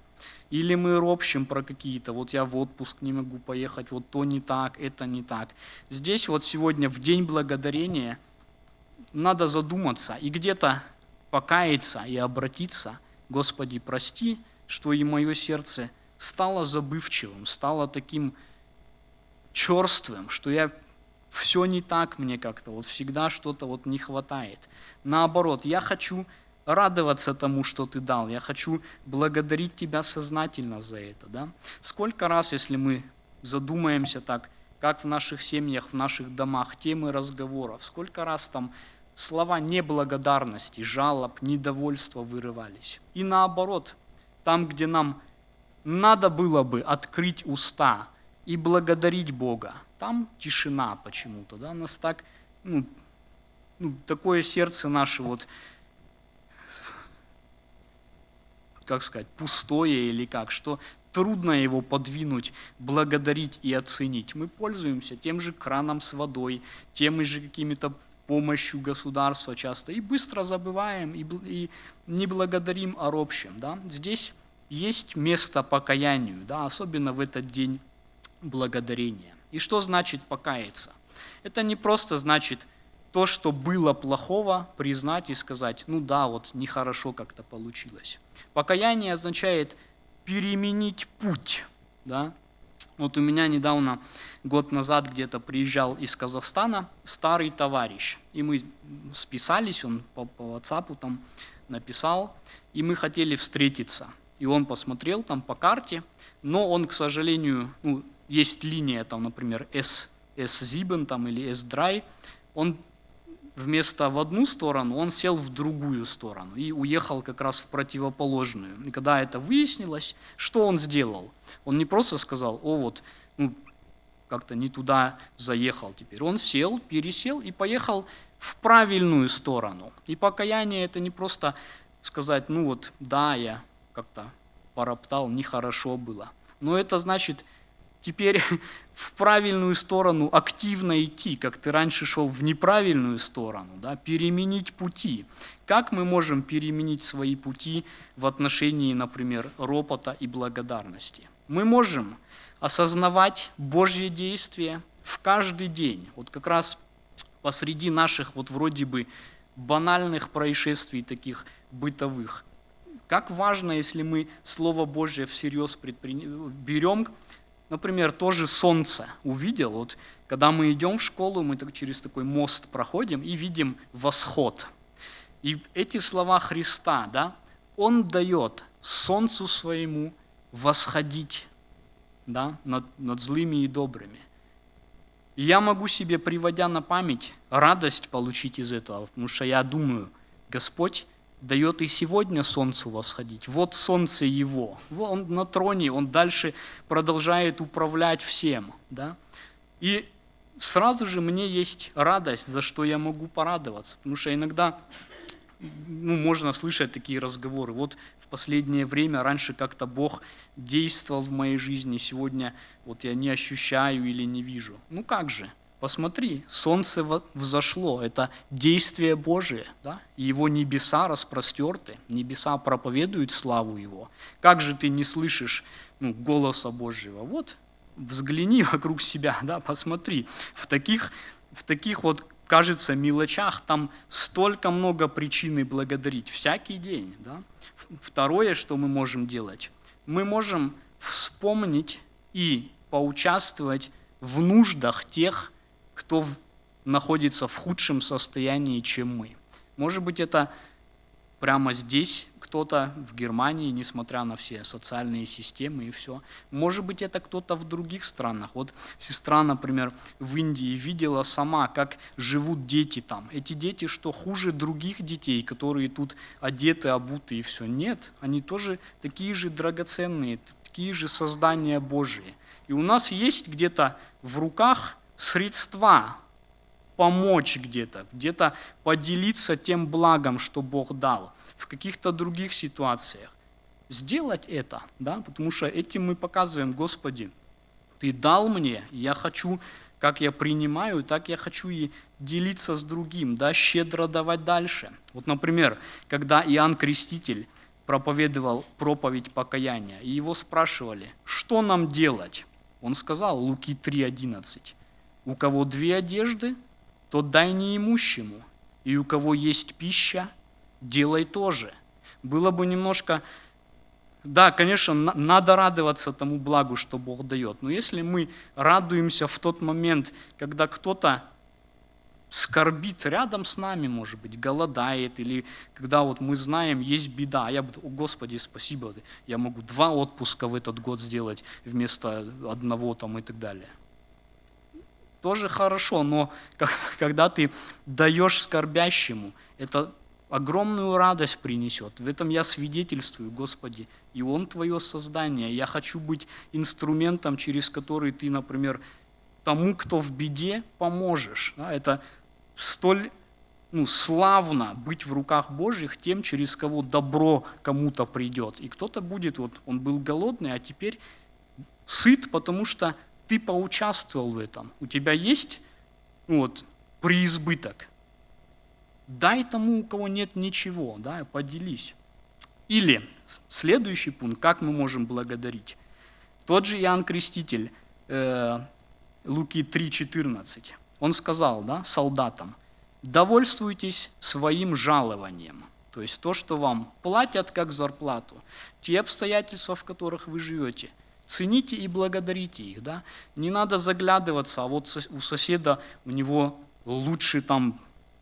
Или мы ропщим про какие-то, вот я в отпуск не могу поехать, вот то не так, это не так. Здесь вот сегодня в День Благодарения надо задуматься и где-то покаяться и обратиться, Господи, прости, что и мое сердце стало забывчивым, стало таким черствым, что я все не так мне как-то, вот всегда что-то вот не хватает. Наоборот, я хочу радоваться тому, что ты дал. Я хочу благодарить тебя сознательно за это. Да? Сколько раз, если мы задумаемся так, как в наших семьях, в наших домах, темы разговоров, сколько раз там слова неблагодарности, жалоб, недовольства вырывались. И наоборот, там, где нам надо было бы открыть уста и благодарить Бога, там тишина почему-то, да, нас так, ну, ну, такое сердце наше вот как сказать, пустое или как, что трудно его подвинуть, благодарить и оценить. Мы пользуемся тем же краном с водой, теми же какими-то помощью государства часто, и быстро забываем, и, и не благодарим о робщем. Да? Здесь есть место покаянию, да, особенно в этот день благодарения. И что значит покаяться? Это не просто значит то, что было плохого, признать и сказать, ну да, вот нехорошо как-то получилось. Покаяние означает переменить путь. Да? Вот у меня недавно, год назад где-то приезжал из Казахстана старый товарищ, и мы списались, он по, по WhatsApp там написал, и мы хотели встретиться. И он посмотрел там по карте, но он, к сожалению, ну, есть линия там, например, S, S-Ziben там, или S-Dry, он вместо в одну сторону, он сел в другую сторону и уехал как раз в противоположную. И когда это выяснилось, что он сделал? Он не просто сказал, о вот, ну, как-то не туда заехал теперь. Он сел, пересел и поехал в правильную сторону. И покаяние это не просто сказать, ну вот, да, я как-то пороптал, нехорошо было. Но это значит теперь в правильную сторону активно идти, как ты раньше шел в неправильную сторону, да, переменить пути. Как мы можем переменить свои пути в отношении, например, ропота и благодарности? Мы можем осознавать Божье действие в каждый день. Вот как раз посреди наших вот вроде бы банальных происшествий таких бытовых. Как важно, если мы Слово Божье всерьез предпри... берем, Например, тоже солнце увидел. Вот, когда мы идем в школу, мы так, через такой мост проходим и видим восход. И эти слова Христа, да, Он дает солнцу своему восходить да, над, над злыми и добрыми. И я могу себе, приводя на память, радость получить из этого, потому что я думаю, Господь дает и сегодня солнцу восходить. Вот солнце его, он на троне, он дальше продолжает управлять всем. Да? И сразу же мне есть радость, за что я могу порадоваться, потому что иногда ну, можно слышать такие разговоры. Вот в последнее время, раньше как-то Бог действовал в моей жизни, сегодня вот я не ощущаю или не вижу. Ну как же, Посмотри, солнце взошло, это действие Божие, да? и его небеса распростерты, небеса проповедуют славу его. Как же ты не слышишь ну, голоса Божьего? Вот, взгляни вокруг себя, да, посмотри. В таких, в таких вот, кажется, мелочах там столько много причин благодарить всякий день. Да? Второе, что мы можем делать, мы можем вспомнить и поучаствовать в нуждах тех, кто находится в худшем состоянии, чем мы. Может быть, это прямо здесь кто-то в Германии, несмотря на все социальные системы и все. Может быть, это кто-то в других странах. Вот сестра, например, в Индии видела сама, как живут дети там. Эти дети, что хуже других детей, которые тут одеты, обуты и все. Нет, они тоже такие же драгоценные, такие же создания Божии. И у нас есть где-то в руках средства помочь где-то, где-то поделиться тем благом, что Бог дал, в каких-то других ситуациях. Сделать это, да, потому что этим мы показываем, Господи, Ты дал мне, я хочу, как я принимаю, так я хочу и делиться с другим, да, щедро давать дальше. Вот, например, когда Иоанн Креститель проповедовал проповедь покаяния, и его спрашивали, что нам делать? Он сказал, Луки 3.11, у кого две одежды, тот дай неимущему, и у кого есть пища, делай тоже. Было бы немножко... Да, конечно, надо радоваться тому благу, что Бог дает. Но если мы радуемся в тот момент, когда кто-то скорбит рядом с нами, может быть, голодает, или когда вот мы знаем, есть беда, а я буду, о Господи, спасибо, я могу два отпуска в этот год сделать вместо одного там и так далее тоже хорошо, но когда ты даешь скорбящему, это огромную радость принесет. В этом я свидетельствую, Господи, и Он Твое создание. Я хочу быть инструментом, через который Ты, например, тому, кто в беде, поможешь. Это столь ну, славно быть в руках Божьих тем, через кого добро кому-то придет. И кто-то будет, вот он был голодный, а теперь сыт, потому что ты поучаствовал в этом, у тебя есть ну вот, преизбыток. Дай тому, у кого нет ничего, да, поделись. Или следующий пункт, как мы можем благодарить. Тот же Иоанн Креститель, э, Луки 3,14, он сказал да, солдатам, довольствуйтесь своим жалованием, то есть то, что вам платят как зарплату, те обстоятельства, в которых вы живете – Цените и благодарите их. Да? Не надо заглядываться, а вот у соседа у него лучший там,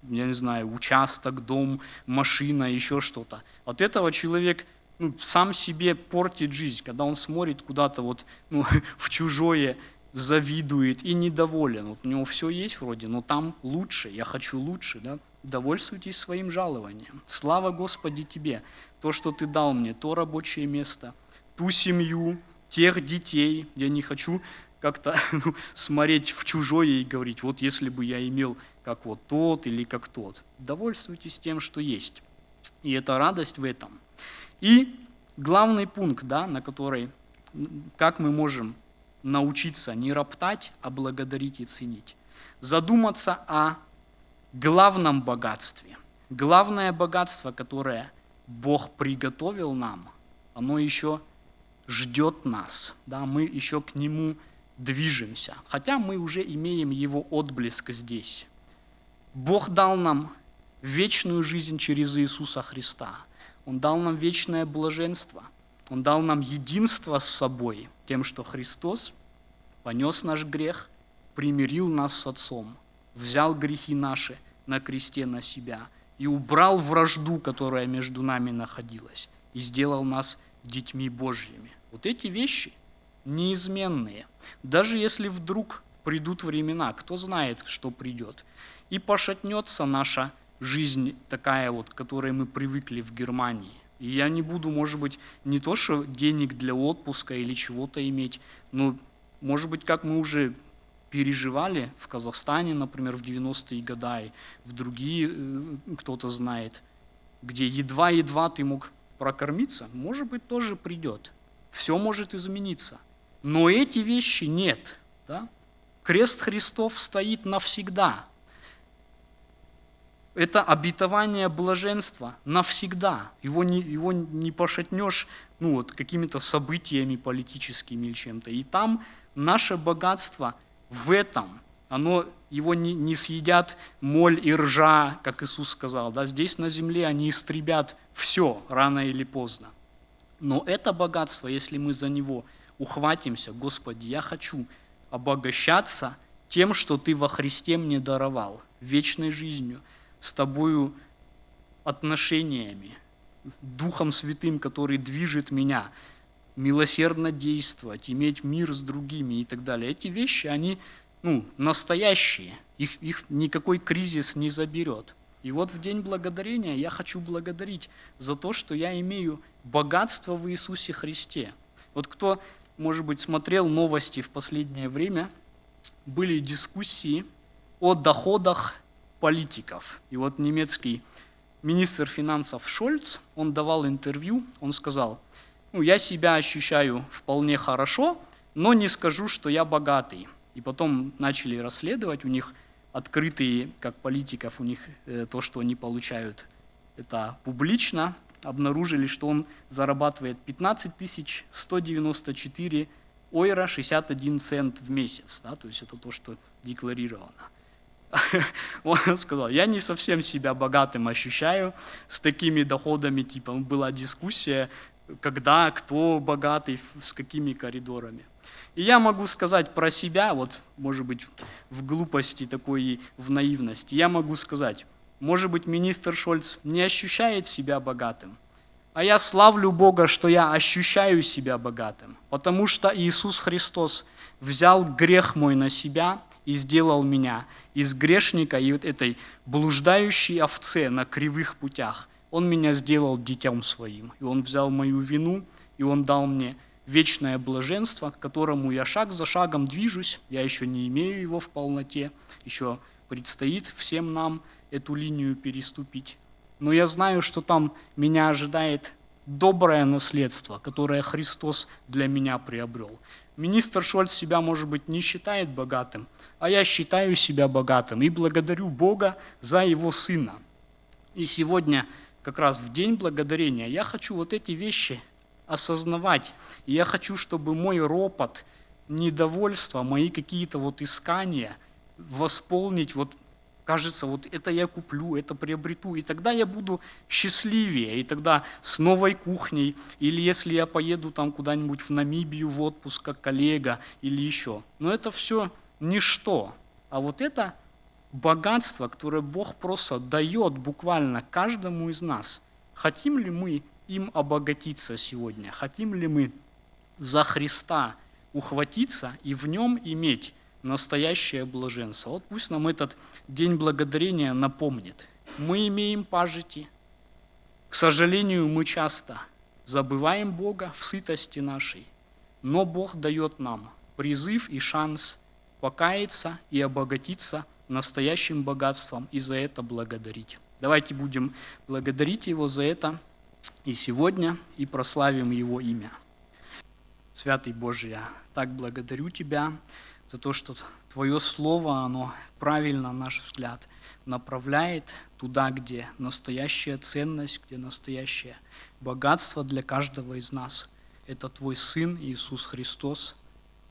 я не знаю, участок, дом, машина, еще что-то. От этого человек ну, сам себе портит жизнь, когда он смотрит куда-то вот ну, в чужое, завидует и недоволен. Вот у него все есть вроде, но там лучше, я хочу лучше. Да? Довольствуйтесь своим жалованием. Слава Господи тебе, то, что ты дал мне, то рабочее место, ту семью, тех детей. Я не хочу как-то ну, смотреть в чужое и говорить, вот если бы я имел как вот тот или как тот. Довольствуйтесь тем, что есть. И это радость в этом. И главный пункт, да, на который, как мы можем научиться не роптать, а благодарить и ценить. Задуматься о главном богатстве. Главное богатство, которое Бог приготовил нам, оно еще ждет нас. Да, мы еще к Нему движемся, хотя мы уже имеем Его отблеск здесь. Бог дал нам вечную жизнь через Иисуса Христа. Он дал нам вечное блаженство. Он дал нам единство с собой, тем, что Христос понес наш грех, примирил нас с Отцом, взял грехи наши на кресте на себя и убрал вражду, которая между нами находилась, и сделал нас детьми Божьими. Вот эти вещи неизменные. Даже если вдруг придут времена, кто знает, что придет, и пошатнется наша жизнь такая вот, к которой мы привыкли в Германии. И я не буду, может быть, не то, что денег для отпуска или чего-то иметь, но, может быть, как мы уже переживали в Казахстане, например, в 90-е годы, в другие, э, кто-то знает, где едва-едва ты мог прокормиться, может быть, тоже придет. Все может измениться. Но эти вещи нет. Да? Крест Христов стоит навсегда. Это обетование блаженства навсегда. Его не, его не пошатнешь ну, вот, какими-то событиями политическими или чем-то. И там наше богатство в этом. Оно, его не, не съедят моль и ржа, как Иисус сказал. Да? Здесь на земле они истребят все рано или поздно. Но это богатство, если мы за него ухватимся, Господи, я хочу обогащаться тем, что Ты во Христе мне даровал, вечной жизнью – с тобою отношениями, Духом Святым, который движет меня, милосердно действовать, иметь мир с другими и так далее. Эти вещи, они ну, настоящие, их, их никакой кризис не заберет. И вот в День Благодарения я хочу благодарить за то, что я имею богатство в Иисусе Христе. Вот кто, может быть, смотрел новости в последнее время, были дискуссии о доходах политиков. И вот немецкий министр финансов Шольц, он давал интервью, он сказал, ну, я себя ощущаю вполне хорошо, но не скажу, что я богатый. И потом начали расследовать, у них открытые, как политиков, у них э, то, что они получают, это публично, обнаружили, что он зарабатывает 15 194 ойра 61 цент в месяц. Да, то есть это то, что декларировано. Он сказал, я не совсем себя богатым ощущаю, с такими доходами, типа, была дискуссия, когда, кто богатый, с какими коридорами. И я могу сказать про себя, вот, может быть, в глупости такой в наивности, я могу сказать, может быть, министр Шольц не ощущает себя богатым, а я славлю Бога, что я ощущаю себя богатым, потому что Иисус Христос взял грех мой на себя и сделал меня из грешника и вот этой блуждающей овце на кривых путях. Он меня сделал детям своим, и Он взял мою вину, и Он дал мне вечное блаженство, к которому я шаг за шагом движусь, я еще не имею его в полноте, еще предстоит всем нам эту линию переступить. Но я знаю, что там меня ожидает доброе наследство, которое Христос для меня приобрел. Министр Шольц себя, может быть, не считает богатым, а я считаю себя богатым и благодарю Бога за его сына. И сегодня, как раз в день благодарения, я хочу вот эти вещи осознавать. И я хочу, чтобы мой ропот, недовольство, мои какие-то вот искания восполнить вот кажется, вот это я куплю, это приобрету, и тогда я буду счастливее, и тогда с новой кухней, или если я поеду там куда-нибудь в Намибию в отпуск как коллега, или еще. Но это все ничто. А вот это богатство, которое Бог просто дает буквально каждому из нас. Хотим ли мы им обогатиться сегодня? Хотим ли мы за Христа ухватиться и в нем иметь настоящее блаженство. Вот пусть нам этот день благодарения напомнит. Мы имеем пажити. К сожалению, мы часто забываем Бога в сытости нашей, но Бог дает нам призыв и шанс покаяться и обогатиться настоящим богатством и за это благодарить. Давайте будем благодарить Его за это и сегодня, и прославим Его имя. Святый Божий, я так благодарю Тебя за то, что Твое Слово, оно правильно, на наш взгляд, направляет туда, где настоящая ценность, где настоящее богатство для каждого из нас. Это Твой Сын Иисус Христос.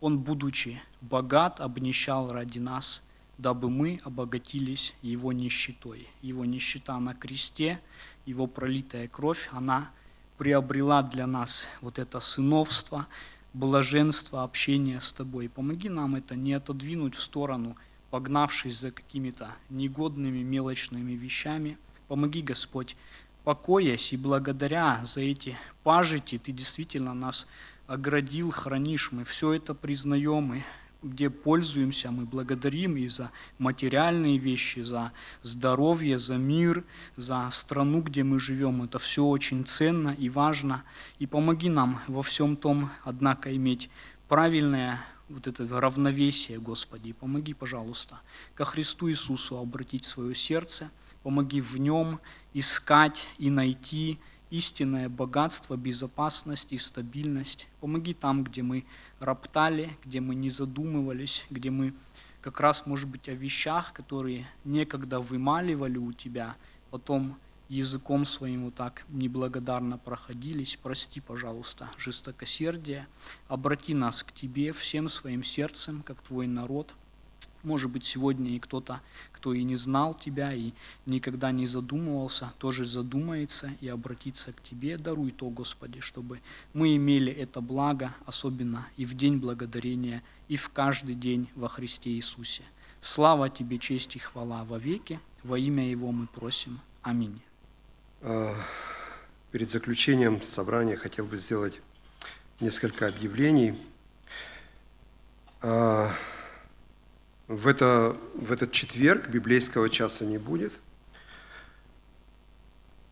Он, будучи богат, обнищал ради нас, дабы мы обогатились Его нищетой. Его нищета на кресте, Его пролитая кровь, она приобрела для нас вот это сыновство, блаженство, общение с Тобой. Помоги нам это не отодвинуть в сторону, погнавшись за какими-то негодными мелочными вещами. Помоги, Господь, покоясь и благодаря за эти пажити, Ты действительно нас оградил, хранишь. Мы все это признаем и где пользуемся, мы благодарим и за материальные вещи, за здоровье, за мир, за страну, где мы живем. Это все очень ценно и важно. И помоги нам во всем том, однако, иметь правильное вот это равновесие, Господи. Помоги, пожалуйста, ко Христу Иисусу обратить свое сердце, помоги в нем искать и найти истинное богатство, безопасность и стабильность. Помоги там, где мы роптали, где мы не задумывались, где мы как раз, может быть, о вещах, которые некогда вымаливали у тебя, потом языком своим вот так неблагодарно проходились. Прости, пожалуйста, жестокосердие. Обрати нас к Тебе всем своим сердцем, как Твой народ – может быть, сегодня и кто-то, кто и не знал Тебя, и никогда не задумывался, тоже задумается и обратится к Тебе. Даруй то, Господи, чтобы мы имели это благо, особенно и в день благодарения, и в каждый день во Христе Иисусе. Слава Тебе, честь и хвала во веки. Во имя Его мы просим. Аминь. А, перед заключением собрания хотел бы сделать несколько объявлений. В, это, в этот четверг библейского часа не будет.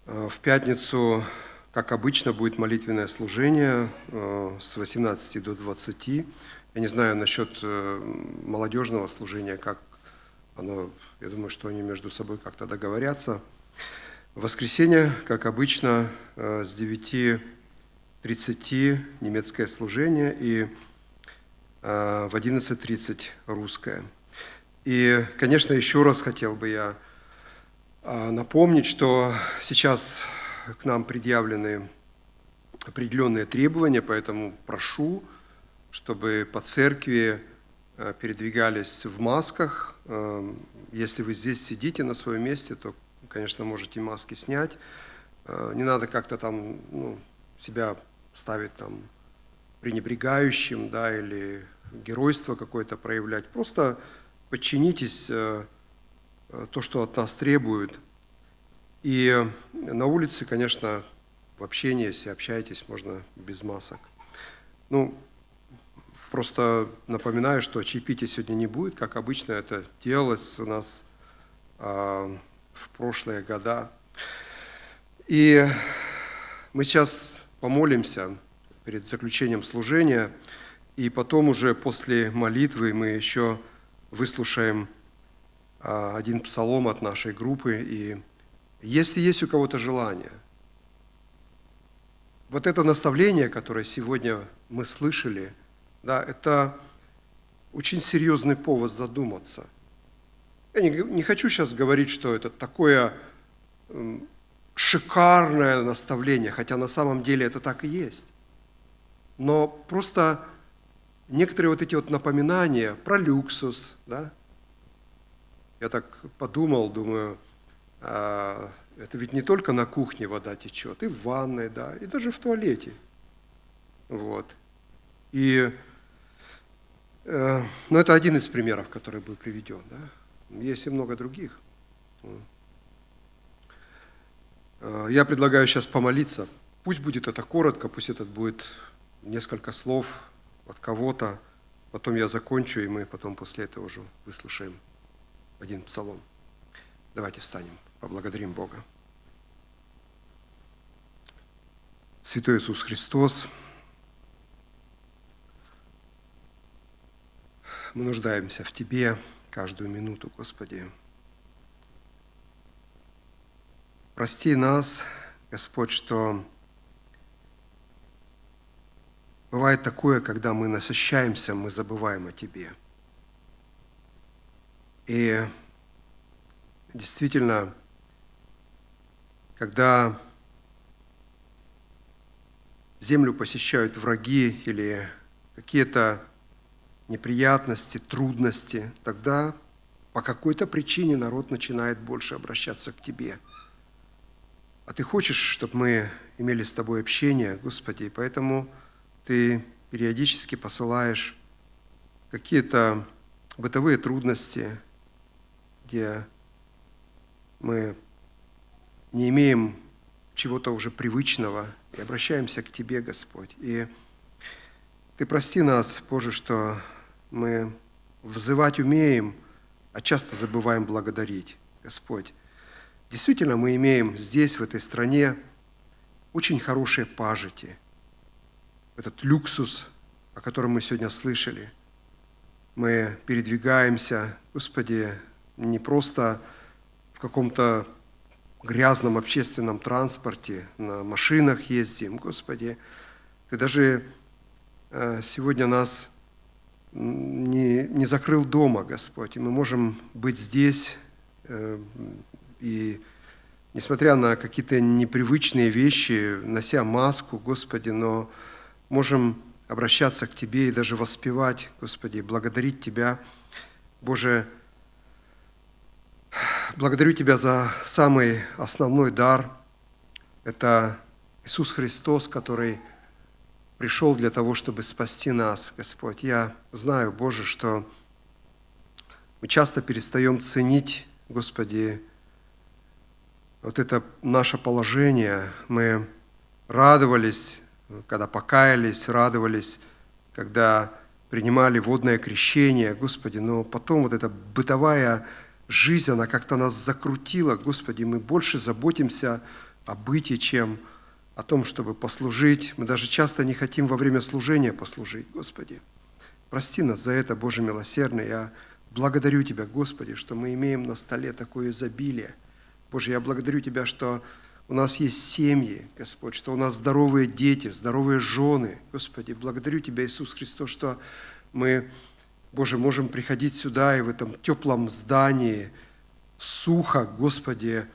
Э, в пятницу, как обычно, будет молитвенное служение э, с 18 до 20. Я не знаю насчет э, молодежного служения, как оно, я думаю, что они между собой как-то договорятся. В воскресенье, как обычно, с 9.30 немецкое служение и в 11.30 русское. И, конечно, еще раз хотел бы я а, напомнить, что сейчас к нам предъявлены определенные требования, поэтому прошу, чтобы по церкви а, передвигались в масках. А, если вы здесь сидите на своем месте, то, конечно, можете маски снять. Не надо как-то там ну, себя ставить там пренебрегающим, да, или геройство какое-то проявлять. Просто подчинитесь э, то, что от нас требуют. И на улице, конечно, в общении, если общаетесь, можно без масок. Ну, просто напоминаю, что чаепития сегодня не будет, как обычно это делалось у нас э, в прошлые года. И мы сейчас помолимся перед заключением служения, и потом уже после молитвы мы еще выслушаем а, один псалом от нашей группы. И если есть у кого-то желание, вот это наставление, которое сегодня мы слышали, да, это очень серьезный повод задуматься. Я не, не хочу сейчас говорить, что это такое шикарное наставление, хотя на самом деле это так и есть. Но просто некоторые вот эти вот напоминания про люксус, да, я так подумал, думаю, а, это ведь не только на кухне вода течет, и в ванной, да, и даже в туалете. Вот. И, э, ну, это один из примеров, который был приведен, да. Есть и много других. Э, я предлагаю сейчас помолиться. Пусть будет это коротко, пусть это будет несколько слов, от кого-то. Потом я закончу, и мы потом после этого уже выслушаем один псалом. Давайте встанем, поблагодарим Бога. Святой Иисус Христос, мы нуждаемся в Тебе каждую минуту, Господи. Прости нас, Господь, что Бывает такое, когда мы насыщаемся, мы забываем о Тебе. И действительно, когда землю посещают враги или какие-то неприятности, трудности, тогда по какой-то причине народ начинает больше обращаться к Тебе. А Ты хочешь, чтобы мы имели с Тобой общение, Господи, и поэтому Ты периодически посылаешь какие-то бытовые трудности, где мы не имеем чего-то уже привычного и обращаемся к Тебе, Господь. И Ты прости нас, Боже, что мы взывать умеем, а часто забываем благодарить, Господь. Действительно, мы имеем здесь, в этой стране, очень хорошие пажити. Этот люксус, о котором мы сегодня слышали. Мы передвигаемся, Господи, не просто в каком-то грязном общественном транспорте, на машинах ездим, Господи. Ты даже э, сегодня нас не, не закрыл дома, Господь, и мы можем быть здесь, э, и несмотря на какие-то непривычные вещи, нося маску, Господи, но можем обращаться к Тебе и даже воспевать, Господи, благодарить Тебя. Боже, благодарю Тебя за самый основной дар. Это Иисус Христос, который пришел для того, чтобы спасти нас, Господь. Я знаю, Боже, что мы часто перестаем ценить, Господи, вот это наше положение. Мы радовались, когда покаялись, радовались, когда принимали водное крещение, Господи, но потом вот эта бытовая жизнь, она как-то нас закрутила, Господи, мы больше заботимся о быте, чем о том, чтобы послужить. Мы даже часто не хотим во время служения послужить, Господи. Прости нас за это, Боже милосердный. Я благодарю Тебя, Господи, что мы имеем на столе такое изобилие. Боже, я благодарю Тебя, что у нас есть семьи, Господь, что у нас здоровые дети, здоровые жены. Господи, благодарю Тебя, Иисус Христос, что мы, Боже, можем приходить сюда и в этом теплом здании, сухо, Господи,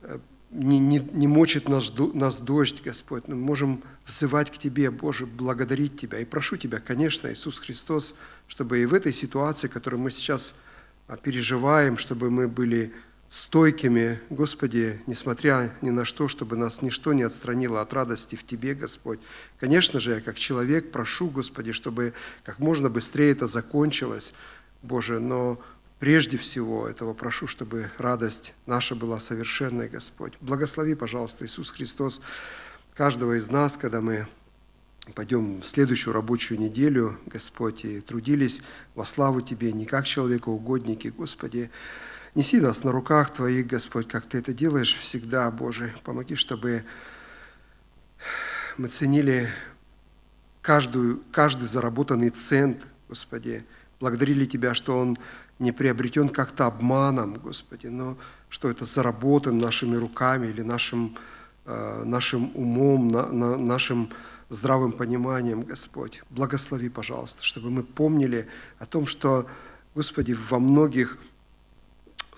э, не, не, не мочит нас, нас дождь, Господь, но мы можем взывать к Тебе, Боже, благодарить Тебя. И прошу Тебя, конечно, Иисус Христос, чтобы и в этой ситуации, которую мы сейчас а, переживаем, чтобы мы были стойкими, Господи, несмотря ни на что, чтобы нас ничто не отстранило от радости в Тебе, Господь. Конечно же, я как человек прошу, Господи, чтобы как можно быстрее это закончилось, Боже, но Прежде всего этого прошу, чтобы радость наша была совершенной, Господь. Благослови, пожалуйста, Иисус Христос, каждого из нас, когда мы пойдем в следующую рабочую неделю, Господь, и трудились во славу Тебе, не как человекоугодники, Господи. Неси нас на руках Твоих, Господь, как Ты это делаешь всегда, Боже. Помоги, чтобы мы ценили каждую, каждый заработанный цент, Господи, благодарили Тебя, что он не приобретен как-то обманом, Господи, но что это заработан нашими руками или нашим, э, нашим умом, на, на, нашим здравым пониманием, Господь. Благослови, пожалуйста, чтобы мы помнили о том, что, Господи, во многих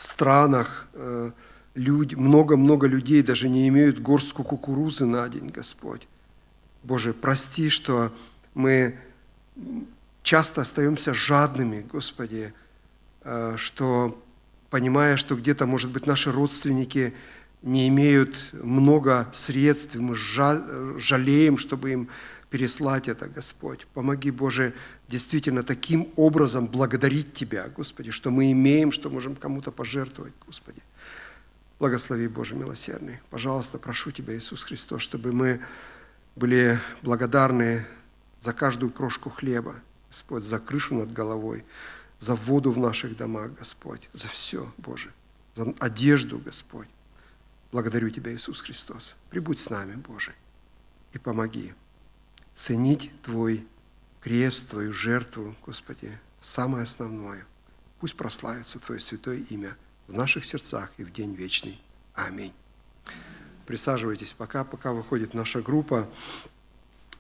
странах э, много-много людей даже не имеют горстку кукурузы на день, Господь. Боже, прости, что мы часто остаемся жадными, Господи, Э, что понимая, что где-то, может быть, наши родственники не имеют много средств, мы жалеем, чтобы им переслать это, Господь. Помоги, Боже, действительно таким образом благодарить Тебя, Господи, что мы имеем, что можем кому-то пожертвовать, Господи. Благослови, Боже милосердный. Пожалуйста, прошу Тебя, Иисус Христос, чтобы мы были благодарны за каждую крошку хлеба, Господь, за крышу над головой, за воду в наших домах, Господь, за все, Боже, за одежду, Господь. Благодарю Тебя, Иисус Христос. Прибудь с нами, Боже, и помоги ценить Твой крест, Твою жертву, Господи, самое основное. Пусть прославится Твое святое имя в наших сердцах и в день вечный. Аминь. Присаживайтесь пока, пока выходит наша группа.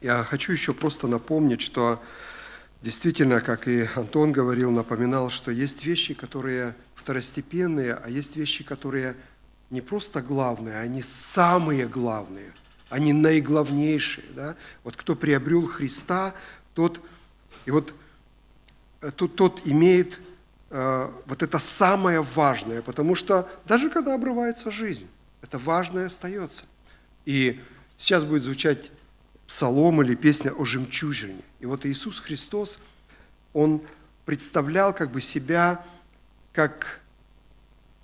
Я хочу еще просто напомнить, что действительно, как и Антон говорил, напоминал, что есть вещи, которые второстепенные, а есть вещи, которые не просто главные, они самые главные, они наиглавнейшие. Да? Вот кто приобрел Христа, тот, и вот, э, тот, тот имеет э, вот это самое важное, потому что даже когда обрывается жизнь, это важное остается. И сейчас будет звучать псалом или песня о жемчужине. И вот Иисус Христос, Он представлял как бы себя как,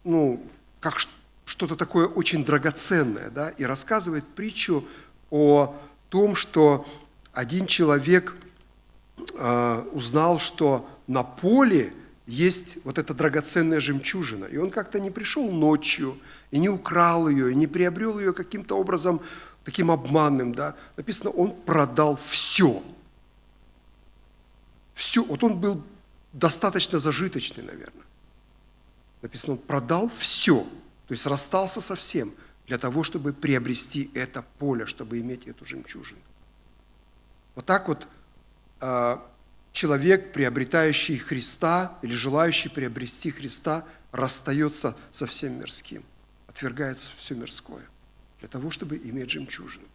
ну, как что-то такое очень драгоценное, да, и рассказывает притчу о том, что один человек э, узнал, что на поле есть вот эта драгоценная жемчужина. И он как-то не пришел ночью, и не украл ее, и не приобрел ее каким-то образом таким обманным, да. Написано, он продал все. Все. Вот он был достаточно зажиточный, наверное. Написано, он продал все, то есть расстался со всем для того, чтобы приобрести это поле, чтобы иметь эту жемчужину. Вот так вот а, человек, приобретающий Христа или желающий приобрести Христа, расстается со всем мирским, отвергается все мирское для того, чтобы иметь жемчужину.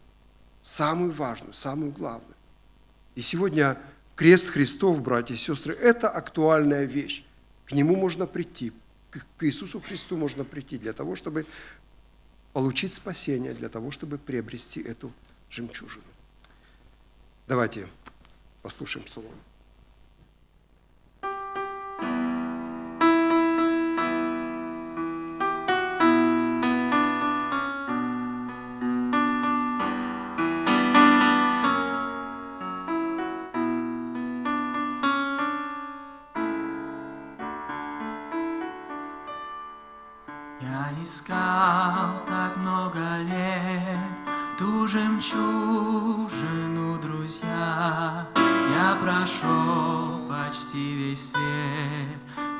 Самую важную, самую главную. И сегодня крест Христов, братья и сестры, это актуальная вещь. К нему можно прийти, к Иисусу Христу можно прийти для того, чтобы получить спасение, для того, чтобы приобрести эту жемчужину. Давайте послушаем псалом.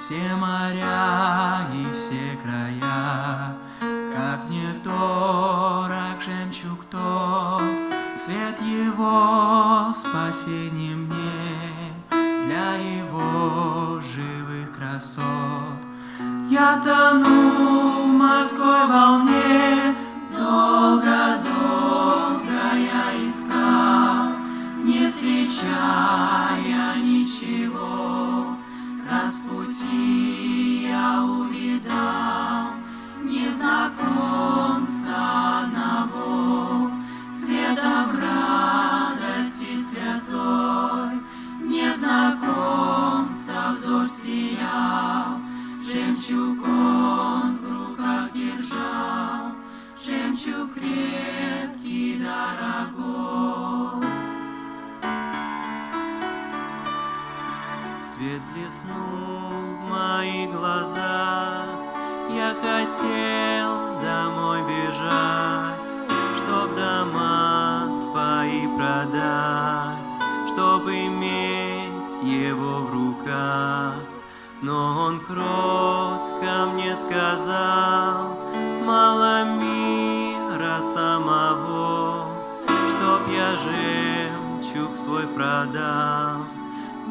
Все моря и все края. Как мне дорог жемчуг тот Свет его спасение мне. Для его живых красот я тону в морской волне, Долго-долго я искал, Не встречая сиял, Жемчуг он в руках держал, Жемчуг редкий, дорогой. Свет блеснул в мои глаза, Я хотел домой бежать, Чтоб дома свои продать, Но он кротко мне сказал, Мало мира самого, Чтоб я жемчуг свой продал.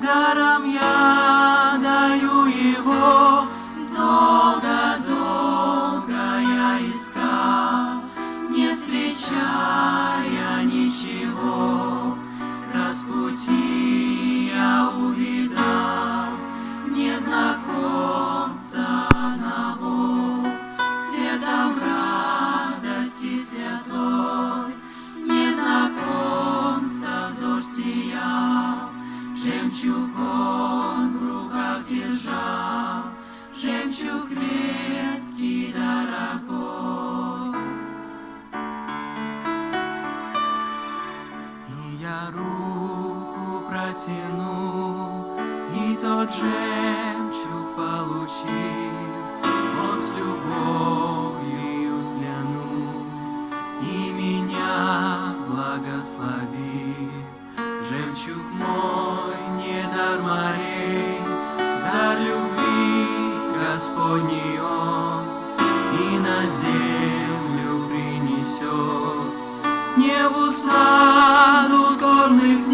Даром я даю его, Долго-долго я искал, Не встречая сиял, Жемчуг он в руках держал, Жемчуг редкий, дорогой. И я руку протяну, и тот жемчуг получил, Он с любовью взглянул и меня благословил. Жемчуг мой, не дар морей, дар любви Господний Он и на землю принесет. Не в усладу скорбь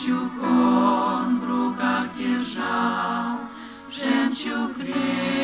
Жемчуг он в руках держал, Жемчуг крепкий.